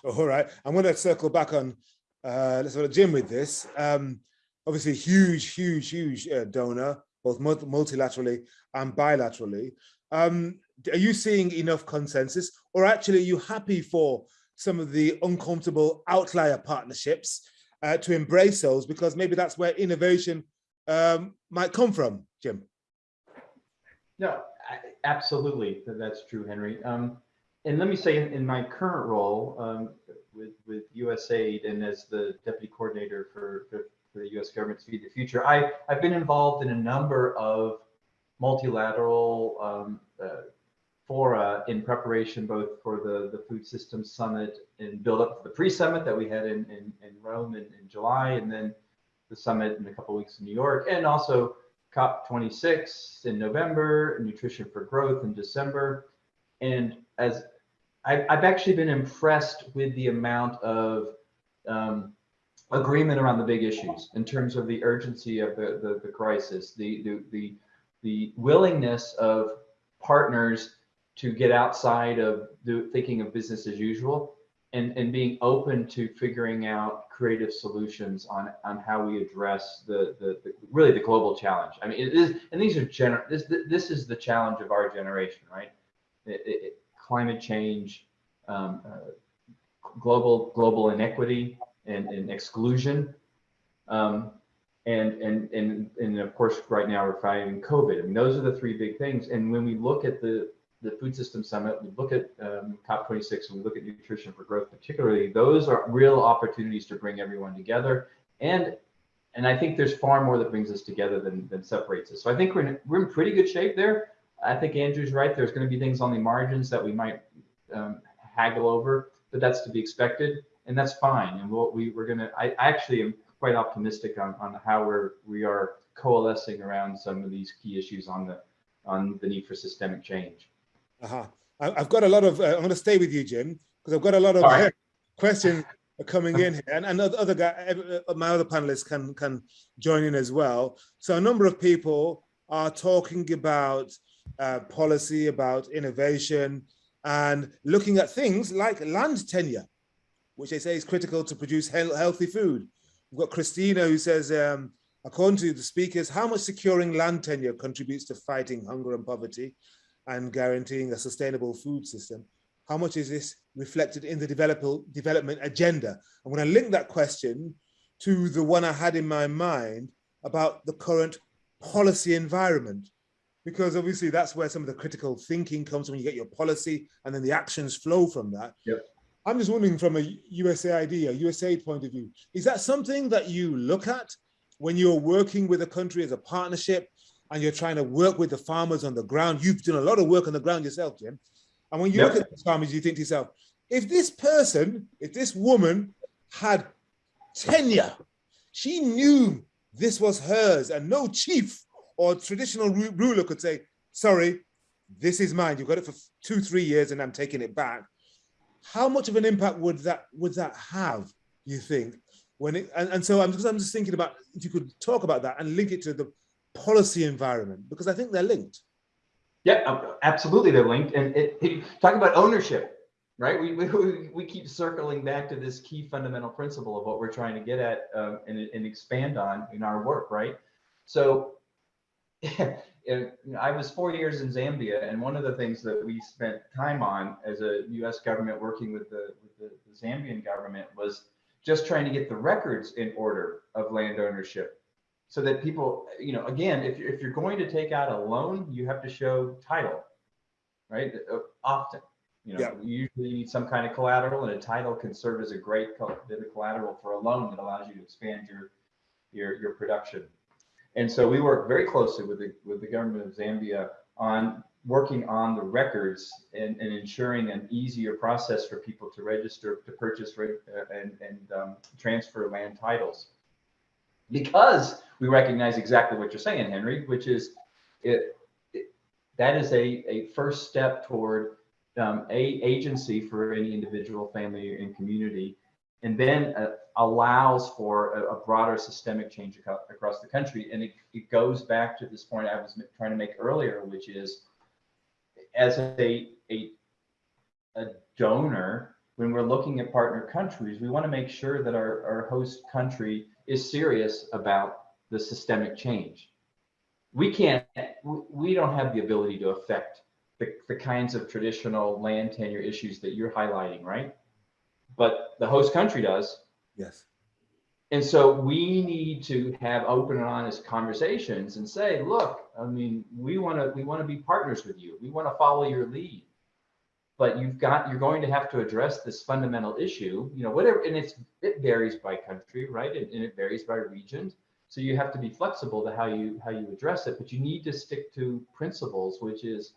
All right, I'm going to circle back on uh, let's go to Jim with this. Um, obviously huge, huge, huge uh, donor, both multilaterally and bilaterally. Um, are you seeing enough consensus or actually are you happy for some of the uncomfortable outlier partnerships uh, to embrace those because maybe that's where innovation um, might come from, Jim? No, absolutely, that's true, Henry. Um, and let me say, in, in my current role um, with with USAID and as the deputy coordinator for, for, for the U.S. government to Feed the Future, I I've been involved in a number of multilateral um, uh, fora in preparation both for the the Food Systems Summit and build up the pre-summit that we had in in, in Rome in, in July, and then the summit in a couple weeks in New York, and also COP26 in November, Nutrition for Growth in December. And as I, I've actually been impressed with the amount of um, agreement around the big issues in terms of the urgency of the, the, the crisis, the, the, the, the willingness of partners to get outside of the, thinking of business as usual and, and being open to figuring out creative solutions on, on how we address the, the, the really the global challenge. I mean, it is, and these are gener, this, this is the challenge of our generation, right? It, it, climate change, um, uh, global, global inequity and, and exclusion. Um, and, and, and, and of course, right now we're fighting COVID. I mean, those are the three big things. And when we look at the, the Food System Summit, we look at um, COP26, and we look at Nutrition for Growth particularly, those are real opportunities to bring everyone together. And and I think there's far more that brings us together than, than separates us. So I think we're in, we're in pretty good shape there. I think Andrew's right. There's going to be things on the margins that we might um, haggle over, but that's to be expected, and that's fine. And we'll, we we're going to. I actually am quite optimistic on, on how we're we are coalescing around some of these key issues on the on the need for systemic change. Uh-huh. I- I've got a lot of, uh, I'm going to stay with you, Jim, because I've got a lot of right. questions coming in here and, and other other guy, uh, my other panelists can, can join in as well. So a number of people are talking about uh, policy, about innovation and looking at things like land tenure, which they say is critical to produce heal- healthy food. We've got Christina who says, um, according to the speakers, how much securing land tenure contributes to fighting hunger and poverty? and guaranteeing a sustainable food system. How much is this reflected in the develop- development agenda? I'm going to link that question to the one I had in my mind about the current policy environment, because obviously that's where some of the critical thinking comes when you get your policy and then the actions flow from that. Yep. I'm just wondering from a USAID, a USAID point of view, is that something that you look at when you're working with a country as a partnership and you're trying to work with the farmers on the ground. You've done a lot of work on the ground yourself, Jim. And when you Yep. look at the farmers, you think to yourself, if this person, if this woman had tenure, she knew this was hers and no chief or traditional ruler could say, sorry, this is mine. You've got it for two, three years and I'm taking it back. How much of an impact would that would that have, you think? When it, and, and so I'm just, I'm just thinking about if you could talk about that and link it to the policy environment because I think they're linked. Yeah, absolutely, they're linked. And it, it, talk about ownership, right? We, we we keep circling back to this key fundamental principle of what we're trying to get at um, and, and expand on in our work, right? So, you know, I was four years in Zambia, and one of the things that we spent time on as a U.S. government working with the with the, the Zambian government was just trying to get the records in order of land ownership so that people, you know, again, if you're, if you're going to take out a loan, you have to show title, right? Uh, Often, you know, Yeah. you usually need some kind of collateral and a title can serve as a great bit of collateral for a loan that allows you to expand your, your, your production. And so we work very closely with the, with the government of Zambia on working on the records and, and ensuring an easier process for people to register, to purchase re- uh, and, and um, transfer land titles. Because we recognize exactly what you're saying, Henry, which is it, it that is a, a first step toward um, a agency for any individual, family, and community, and then uh, allows for a, a broader systemic change across the country. And it, it goes back to this point I was trying to make earlier, which is as a, a, a donor, when we're looking at partner countries, we want to make sure that our, our host country is serious about the systemic change. We can't, we don't have the ability to affect the, the kinds of traditional land tenure issues that you're highlighting, right? But the host country does. Yes. And so we need to have open and honest conversations and say, look, I mean, we want to we want to be partners with you. We want to follow your lead. But you've got you're going to have to address this fundamental issue, you know, whatever, and it's it varies by country, right? And, and it varies by region. So you have to be flexible to how you how you address it, but you need to stick to principles, which is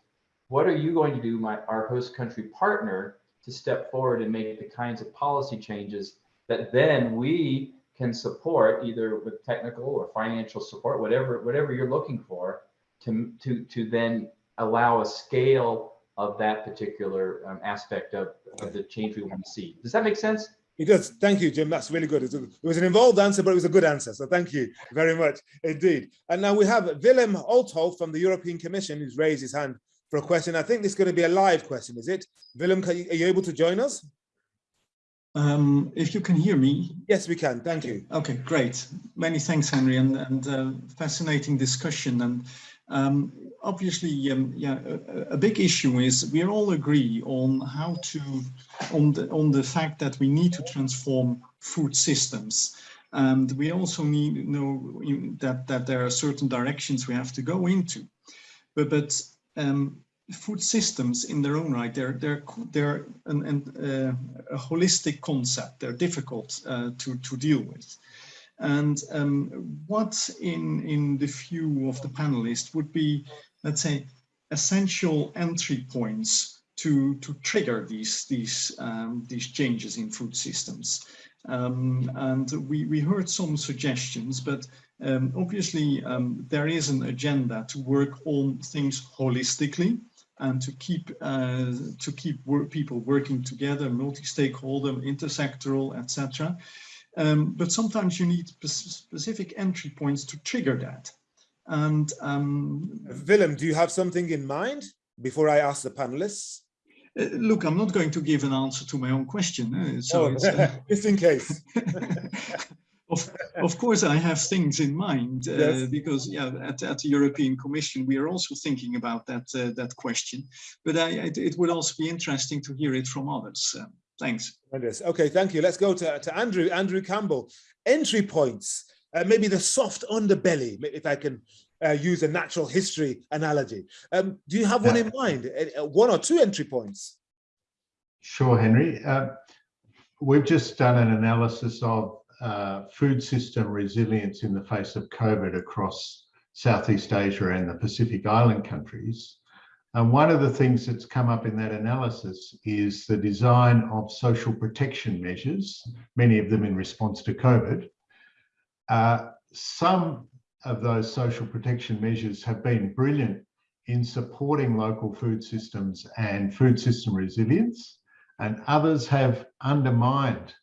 what are you going to do, my our host country partner, to step forward and make the kinds of policy changes that then we can support either with technical or financial support, whatever whatever you're looking for, to to to then allow a scale of that particular um, aspect of, of the change we want to see. Does that make sense? It does. Thank you, Jim. That's really good. It was, an involved answer, but it was a good answer. So thank you very much indeed. And now we have Willem Olthof from the European Commission who's raised his hand for a question. I think this is going to be a live question, is it? Willem, can you, are you able to join us? Um, if you can hear me, Yes, we can. Thank you. okay, great. Many thanks, Henry, and, and uh, fascinating discussion. And um, obviously, um, yeah, a, a big issue is we all agree on how to, on the, on the fact that we need to transform food systems. And we also need to know that, that there are certain directions we have to go into. But, but um, food systems in their own right, they're, they're, they're an, an, uh, a holistic concept. They're difficult uh, to, to deal with. And um, what in, in the view of the panelists would be, let's say, essential entry points to, to trigger these, these, um, these changes in food systems? Um, and we, we heard some suggestions, but um, obviously um, there is an agenda to work on things holistically and to keep uh, to keep work, people working together, multi-stakeholder, intersectoral, etc. Um, but sometimes you need specific entry points to trigger that. And um, Willem, do you have something in mind before I ask the panelists? uh, look, I'm not going to give an answer to my own question. uh, so Oh, it's, just in case. of, of course, I have things in mind uh, Yes. because yeah, at, at the European Commission, we are also thinking about that uh, that question. But I, it, it would also be interesting to hear it from others. Um, thanks. Tremendous. Okay, thank you. Let's go to, to Andrew, Andrew Campbell. Entry points, uh, maybe the soft underbelly, ma- if I can uh, use a natural history analogy. Um, do you have one in mind? Uh, One or two entry points? Sure, Henry. Uh, We've just done an analysis of uh, food system resilience in the face of COVID across Southeast Asia and the Pacific Island countries. And one of the things that's come up in that analysis is the design of social protection measures, many of them in response to COVID. Uh, Some of those social protection measures have been brilliant in supporting local food systems and food system resilience and others have undermined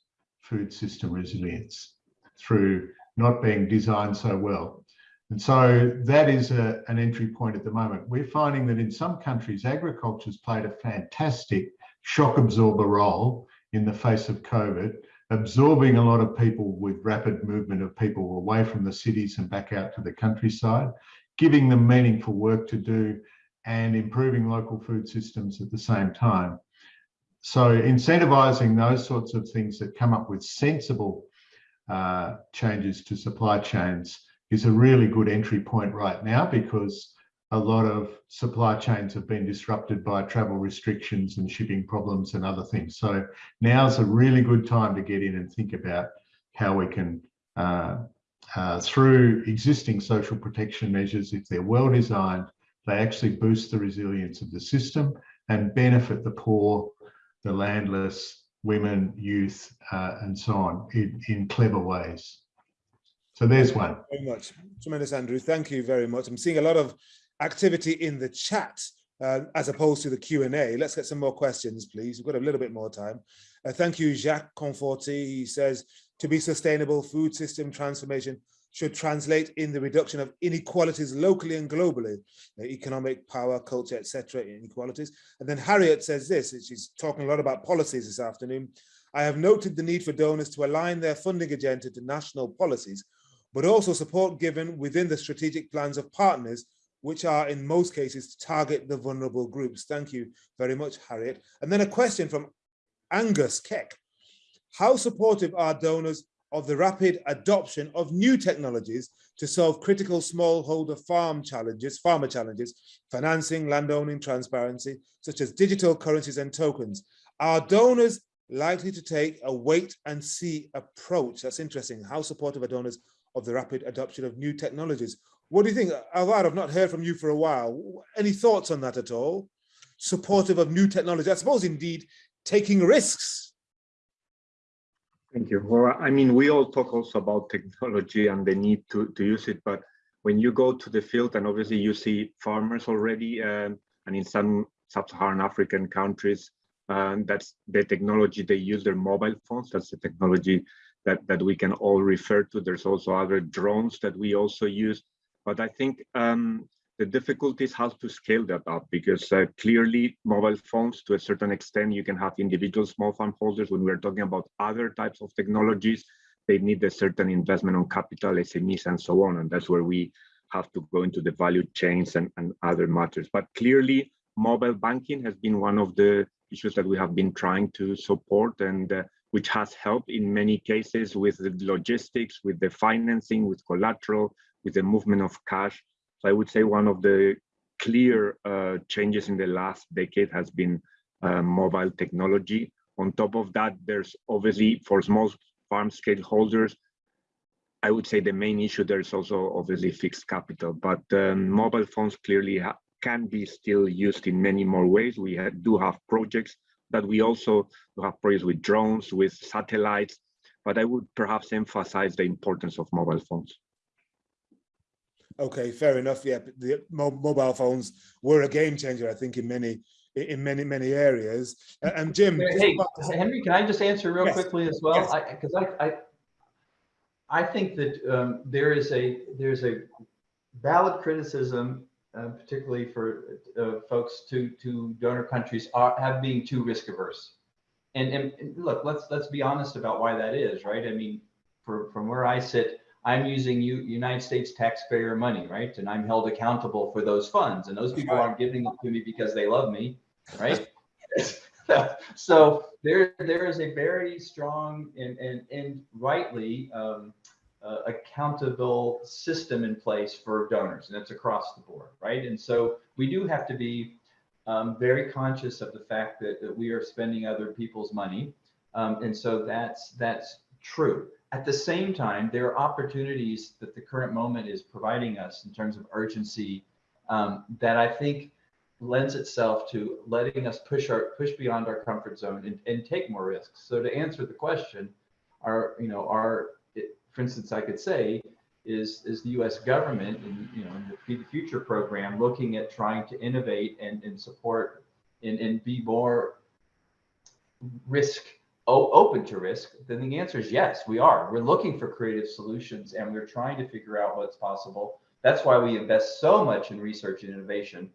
food system resilience through not being designed so well. And so that is a, an entry point at the moment. We're finding that in some countries, agriculture has played a fantastic shock absorber role in the face of COVID, absorbing a lot of people with rapid movement of people away from the cities and back out to the countryside, giving them meaningful work to do and improving local food systems at the same time. So incentivizing those sorts of things that come up with sensible uh, changes to supply chains is a really good entry point right now because a lot of supply chains have been disrupted by travel restrictions and shipping problems and other things. So now's a really good time to get in and think about how we can, uh, uh, through existing social protection measures, if they're well designed, they actually boost the resilience of the system and benefit the poor, the landless, women, youth, uh, and so on in, in clever ways. So there's one. Very much. Tremendous, Andrew. Thank you very much. I'm seeing a lot of activity in the chat uh, as opposed to the Q&A. Let's get some more questions, please. We've got a little bit more time. Uh, thank you, Jacques Conforti. He says, to be sustainable, food system transformation should translate in the reduction of inequalities locally and globally, economic, power, culture, etc. inequalities. And then Harriet says this, she's talking a lot about policies this afternoon. I have noted the need for donors to align their funding agenda to national policies, but also support given within the strategic plans of partners, which are in most cases to target the vulnerable groups. Thank you very much, Harriet. And then a question from Angus Keck. How supportive are donors of the rapid adoption of new technologies to solve critical smallholder farm challenges, farmer challenges, financing, landowning, transparency, such as digital currencies and tokens. Are donors likely to take a wait and see approach? That's interesting. How supportive are donors of the rapid adoption of new technologies? What do you think? Alvaro, I've not heard from you for a while. Any thoughts on that at all? Supportive of new technology, I suppose indeed taking risks. Thank you. Well, I mean, we all talk also about technology and the need to, to use it, but when you go to the field and obviously you see farmers already, um, and in some sub-Saharan African countries, um, that's the technology they use their mobile phones. That's the technology that, that we can all refer to. There's also other drones that we also use. But I think um, the difficulty is how to scale that up because uh, clearly mobile phones to a certain extent, you can have individual small farm holders. When we're talking about other types of technologies, they need a certain investment on capital, SMEs and so on. And that's where we have to go into the value chains and, and other matters. But clearly mobile banking has been one of the issues that we have been trying to support and uh, which has helped in many cases with the logistics, with the financing, with collateral, with the movement of cash. So I would say one of the clear uh, changes in the last decade has been uh, mobile technology. On top of that, there's obviously for small farm scale holders, I would say the main issue there is also obviously fixed capital, but um, mobile phones clearly can be still used in many more ways. We ha do have projects that we also have projects with drones, with satellites, but I would perhaps emphasize the importance of mobile phones. Okay, fair enough. Yeah, the mobile phones were a game changer, I think, in many in many many areas. And Jim, hey, Henry, can I just answer real yes. quickly as well? Yes. Because I, I, I, I think that um, there is a there's a valid criticism, uh, particularly for uh, folks to to donor countries, are have being too risk averse. And, and, and look, let's let's be honest about why that is, right? I mean, for, from where I sit, I'm using U United States taxpayer money, right? And I'm held accountable for those funds. And those people aren't giving them to me because they love me, right? so there, there is a very strong and, and, and rightly um, uh, accountable system in place for donors, and it's across the board, right? And so we do have to be um, very conscious of the fact that, that we are spending other people's money. Um, and so that's, that's true. At the same time, there are opportunities that the current moment is providing us in terms of urgency um, that I think lends itself to letting us push our push beyond our comfort zone and, and take more risks. So to answer the question, our you know our for instance, I could say is is the U.S. government and you know in the the Future program looking at trying to innovate and, and support and, and be more risk open to risk, then the answer is yes, we are. We're looking for creative solutions and we're trying to figure out what's possible. That's why we invest so much in research and innovation.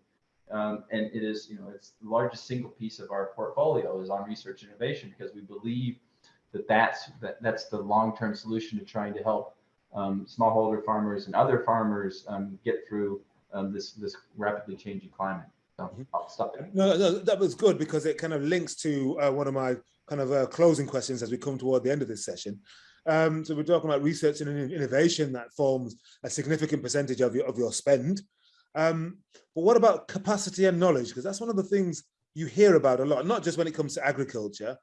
Um, and it is, you know, it's the largest single piece of our portfolio is on research and innovation because we believe that that's that, that's the long-term solution to trying to help um, smallholder farmers and other farmers um, get through um, this this rapidly changing climate. So I'll stop there. No, no, that was good because it kind of links to uh, one of my kind of uh, closing questions as we come toward the end of this session. Um, so we're talking about research and innovation that forms a significant percentage of your, of your spend. Um, but what about capacity and knowledge? Because that's one of the things you hear about a lot, not just when it comes to agriculture,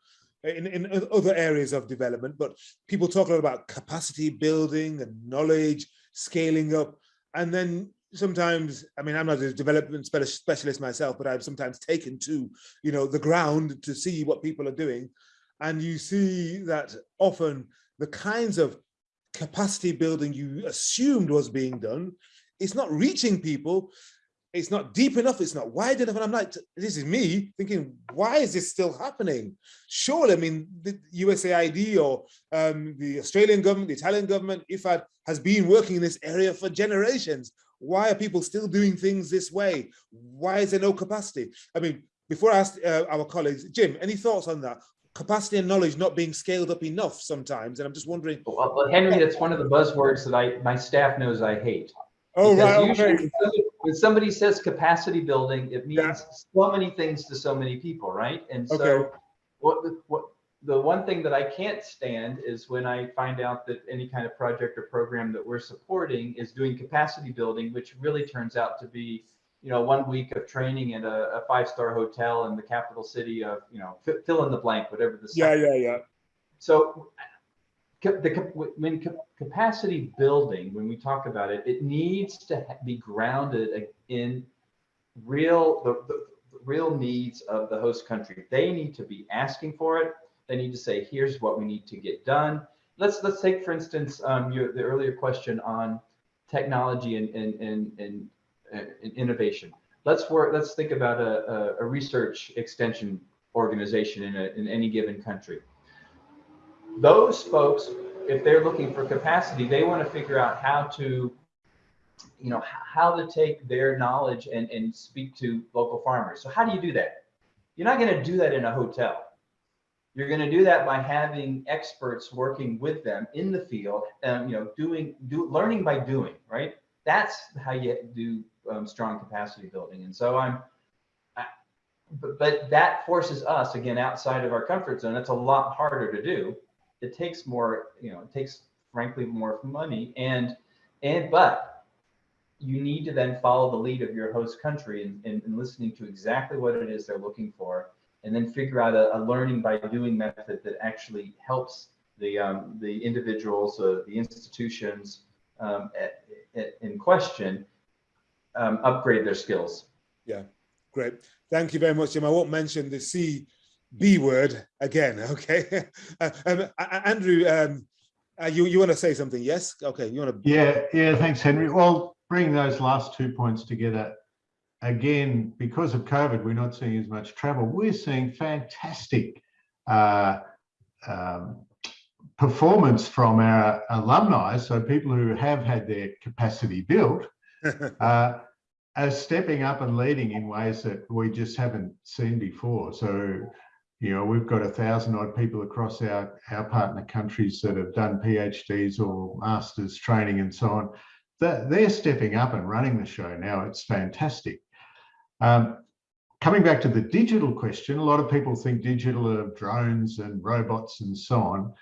in, in other areas of development, but people talk a lot about capacity building and knowledge, scaling up. And then sometimes, I mean, I'm not a development specialist myself, but I've sometimes taken to, you know, the ground to see what people are doing. And you see that often the kinds of capacity building you assumed was being done, it's not reaching people, it's not deep enough, it's not wide enough. And I'm like, this is me thinking, why is this still happening? Surely, I mean, the USAID or um, the Australian government, the Italian government, IFAD has been working in this area for generations. Why are people still doing things this way? Why is there no capacity? I mean, before I ask uh, our colleagues, Jim, any thoughts on that? Capacity and knowledge not being scaled up enough sometimes. And I'm just wondering. Well, well Henry, that's one of the buzzwords that I my staff knows I hate. Oh, because right. usually Okay. when somebody- when somebody says capacity building, it means Yeah. so many things to so many people, right? And so Okay. what, what, the one thing that I can't stand is when I find out that any kind of project or program that we're supporting is doing capacity building, which really turns out to be, you know, one week of training at a, a five-star hotel in the capital city of, you know, fi- fill in the blank, whatever the. Yeah, yeah, yeah. so the, when ca- capacity building, when we talk about it, it needs to be grounded in real, the the real needs of the host country. They need to be asking for it. They need to say, here's what we need to get done. Let's, let's take, for instance, um, your, the earlier question on technology and, and, and, and, uh, and innovation. Let's work, let's think about a, a, a research extension organization in, a, in any given country those folks, if they're looking for capacity, they want to figure out how to, you know, how to take their knowledge and, and speak to local farmers. So how do you do that? You're not going to do that in a hotel. You're going to do that by having experts working with them in the field, um, you know, doing, do, learning by doing, right? That's how you do um, strong capacity building. And so I'm, I, but, but that forces us again outside of our comfort zone. That's a lot harder to do it takes more, you know, it takes frankly more money and, and, but you need to then follow the lead of your host country and, and, and listening to exactly what it is they're looking for. And then figure out a, a learning by doing method that actually helps the, um, the individuals, uh, the institutions um, at, at, in question um, upgrade their skills. Yeah, great. Thank you very much, Jim. I won't mention the C B word again, okay? Uh, um, A- A- Andrew, um, uh, you, you want to say something? Yes? Okay, you want to? Yeah, yeah, thanks, Henry. Well, bring those last two points together, again, because of COVID, we're not seeing as much travel. We're seeing fantastic uh, um, performance from our alumni. So people who have had their capacity built uh, are stepping up and leading in ways that we just haven't seen before. So, you know, we've got a thousand odd people across our, our partner countries that have done PhDs or masters training and so on. They're, they're stepping up and running the show now. It's fantastic. Um, coming back to the digital question, a lot of people think digital of drones and robots and so on.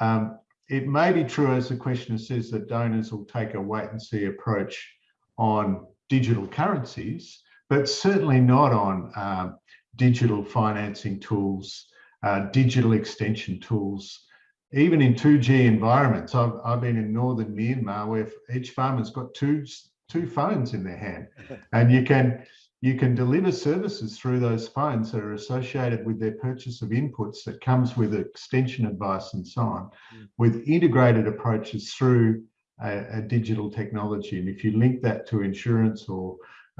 Um, it may be true, as the questioner says, that donors will take a wait and see approach on digital currencies, but certainly not on um, digital financing tools, uh, digital extension tools, even in 2G environments. I've, I've been in northern Myanmar where each farmer's got two, two phones in their hand and you can you can deliver services through those phones that are associated with their purchase of inputs that comes with extension advice and so on Mm. with integrated approaches through a, a digital technology. And if you link that to insurance or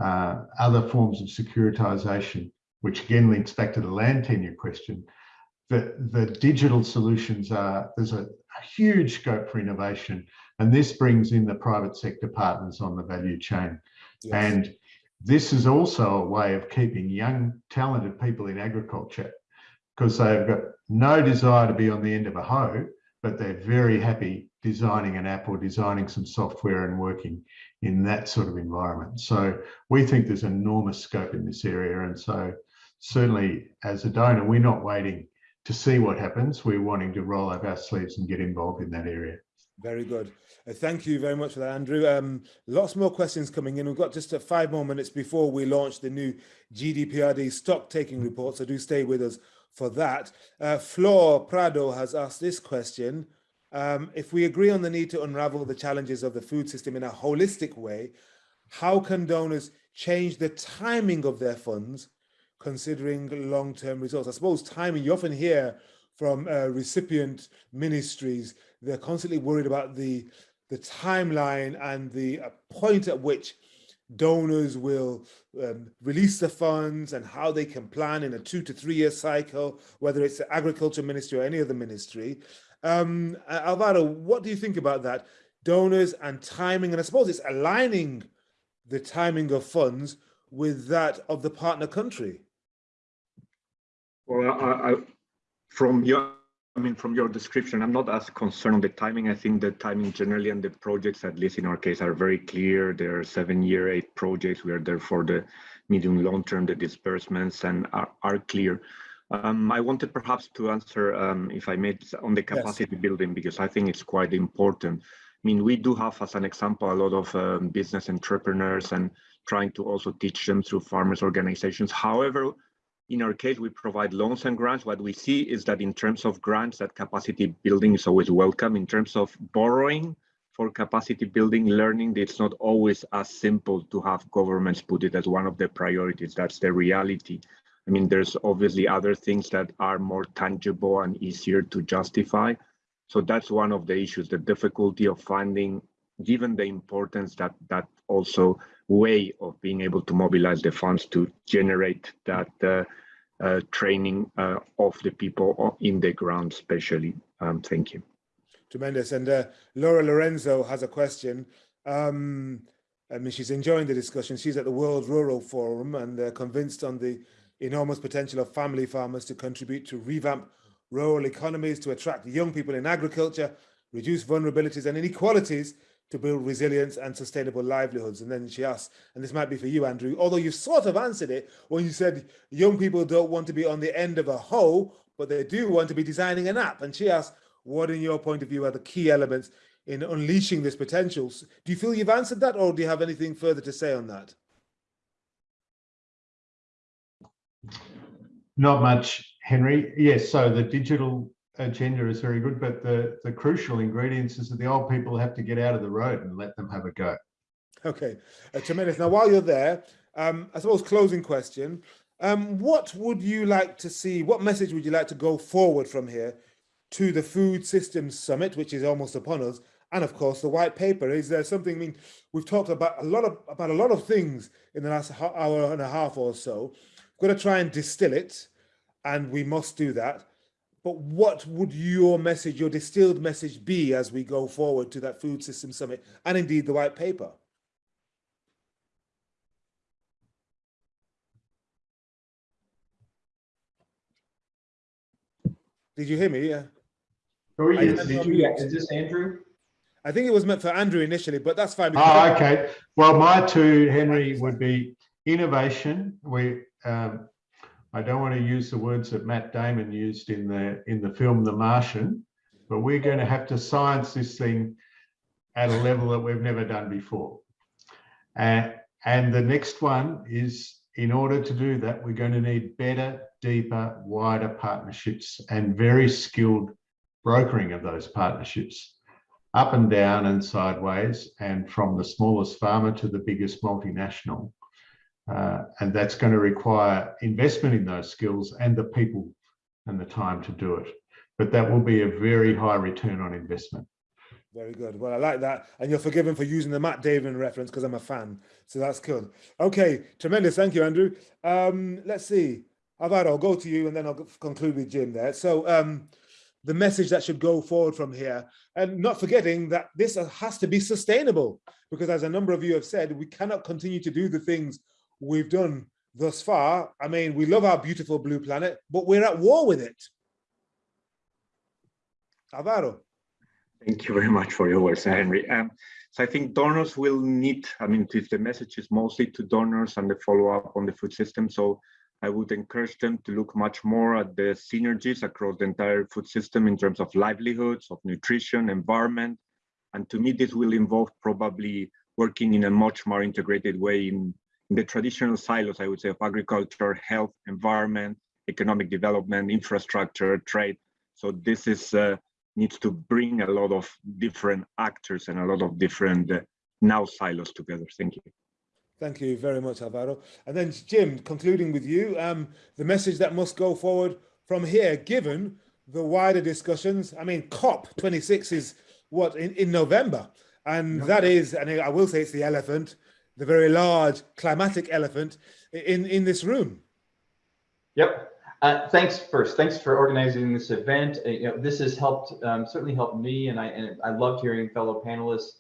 uh, other forms of securitization, which again links back to the land tenure question, the, the digital solutions are, there's a, a huge scope for innovation. And this brings in the private sector partners on the value chain. Yes. And this is also a way of keeping young, talented people in agriculture because they've got no desire to be on the end of a hoe, but they're very happy designing an app or designing some software and working in that sort of environment. So we think there's enormous scope in this area. And so certainly as a donor, we're not waiting to see what happens. We're wanting to roll up our sleeves and get involved in that area. Very good. Uh, thank you very much for that, Andrew. Um, lots more questions coming in. We've got just uh, five more minutes before we launch the new GDPRD stock taking report, so do stay with us for that. Uh, Flor Prado has asked this question. Um, if we agree on the need to unravel the challenges of the food system in a holistic way, how can donors change the timing of their funds considering long-term results? I suppose timing, you often hear from uh, recipient ministries, they're constantly worried about the, the timeline and the uh, point at which donors will um, release the funds and how they can plan in a two to three year cycle, whether it's the agriculture ministry or any other ministry. Um, Alvaro, what do you think about that? Donors and timing, and I suppose it's aligning the timing of funds with that of the partner country. Well, I, I, from your, I mean, from your description, I'm not as concerned on the timing. I think the timing generally and the projects, at least in our case, are very clear. There are seven-year, eight projects. We are there for the medium, long term, the disbursements and are, are clear. Um, I wanted perhaps to answer, um, if I may, on the capacity yes. building, because I think it's quite important. I mean, we do have, as an example, a lot of um, business entrepreneurs and trying to also teach them through farmers organizations. However, in our case, we provide loans and grants. What we see is that in terms of grants, that capacity building is always welcome. In terms of borrowing for capacity building, learning, it's not always as simple to have governments put it as one of the priorities. That's the reality. I mean, there's obviously other things that are more tangible and easier to justify. So that's one of the issues, the difficulty of finding, given the importance that that also way of being able to mobilize the funds to generate that uh, uh, training uh, of the people in the ground, especially. Um, thank you. Tremendous. And uh, Laura Lorenzo has a question. Um, I mean, she's enjoying the discussion. She's at the World Rural Forum and convinced on the enormous potential of family farmers to contribute to revamp rural economies, to attract young people in agriculture, reduce vulnerabilities and inequalities, to build resilience and sustainable livelihoods. And then she asked, and this might be for you, Andrew, although you sort of answered it when you said young people don't want to be on the end of a hoe, but they do want to be designing an app. And she asked, what in your point of view are the key elements in unleashing this potential? Do you feel you've answered that or do you have anything further to say on that? Not much, Henry. Yes, so the digital agenda is very good, but the, the crucial ingredients is that the old people have to get out of the road and let them have a go. Okay, uh, tremendous. Now, while you're there, um, I suppose closing question, um, what would you like to see, what message would you like to go forward from here to the Food Systems Summit, which is almost upon us, and of course the white paper? Is there something, I mean, we've talked about a lot of, about a lot of things in the last hour and a half or so. We've got to try and distill it, and we must do that but what would your message, your distilled message be as we go forward to that food system summit and indeed the white paper? Did you hear me? Yeah. Oh, yes. Did you, yeah. Is this Andrew? I think it was meant for Andrew initially, but that's fine. Oh, okay. Well, my two, Henry, would be innovation. We um, I don't want to use the words that Matt Damon used in the in the film The Martian, but we're going to have to science this thing at a level that we've never done before. Uh, and the next one is in order to do that, we're going to need better, deeper, wider partnerships and very skilled brokering of those partnerships up and down and sideways and from the smallest farmer to the biggest multinational. Uh, and that's going to require investment in those skills and the people and the time to do it. But that will be a very high return on investment. Very good. Well, I like that. And you're forgiven for using the Matt Damon reference because I'm a fan. So that's good. Okay, tremendous. Thank you, Andrew. Um, let's see. Alvaro, I'll go to you and then I'll conclude with Jim there. So um, the message that should go forward from here and not forgetting that this has to be sustainable because as a number of you have said, we cannot continue to do the things we've done thus far. I mean, we love our beautiful blue planet, but we're at war with it. Alvaro. Thank you very much for your words, Henry. Um, so I think donors will need, I mean, if the message is mostly to donors and the follow-up on the food system. So I would encourage them to look much more at the synergies across the entire food system in terms of livelihoods, of nutrition, environment. And to me, this will involve probably working in a much more integrated way in in the traditional silos, I would say, of agriculture, health, environment, economic development, infrastructure, trade. So this is uh, needs to bring a lot of different actors and a lot of different uh, now silos together. Thank you. Thank you very much, Alvaro. And then Jim, concluding with you, um, the message that must go forward from here, given the wider discussions. I mean, COP26 is what in, in November, and that is, and I will say it's the elephant the very large climatic elephant in, in this room. Yep. Uh, thanks first. Thanks for organizing this event. Uh, you know, this has helped, um, certainly helped me, and I and I loved hearing fellow panelists,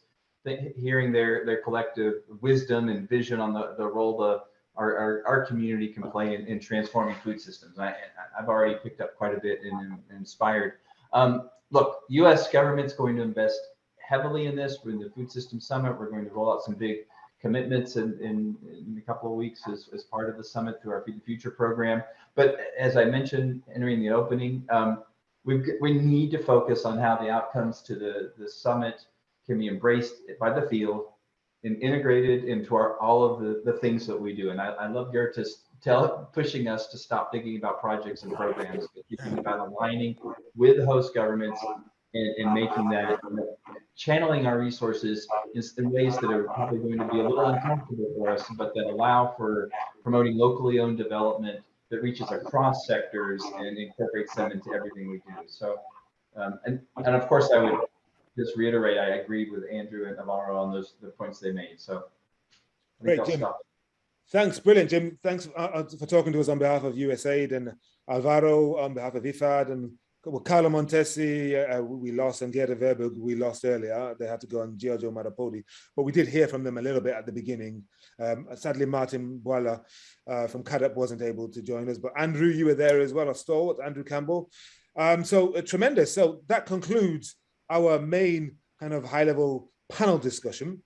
hearing their their collective wisdom and vision on the the role the our our, our community can play in, in transforming food systems. I I've already picked up quite a bit and, and inspired. Um, look, U.S. government's going to invest heavily in this. We're in the Food System Summit. We're going to roll out some big commitments in, in, in a couple of weeks as, as part of the summit through our Feed the Future program. But as I mentioned, in the opening, um, we we need to focus on how the outcomes to the, the summit can be embraced by the field and integrated into our all of the, the things that we do. And I, I love Gertis tell pushing us to stop thinking about projects and programs, but thinking about aligning with host governments and, and making that channeling our resources in, in ways that are probably going to be a little uncomfortable for us, but that allow for promoting locally owned development that reaches across sectors and incorporates them into everything we do. So, um, and, and of course, I would just reiterate, I agreed with Andrew and Alvaro on those the points they made. So, Great, Jim. stop. Thanks, brilliant, Jim. Thanks uh, uh, for talking to us on behalf of USAID and Alvaro on behalf of IFAD and well, Carlo Montesi, uh, we lost, and Gerda Verburg, we lost earlier. They had to go on Giorgio Marrapodi, but we did hear from them a little bit at the beginning. Um, sadly, Martin Bwalya uh, from CAADP wasn't able to join us, but Andrew, you were there as well, a stalwart, Andrew Campbell. Um, so uh, tremendous. So that concludes our main kind of high level panel discussion.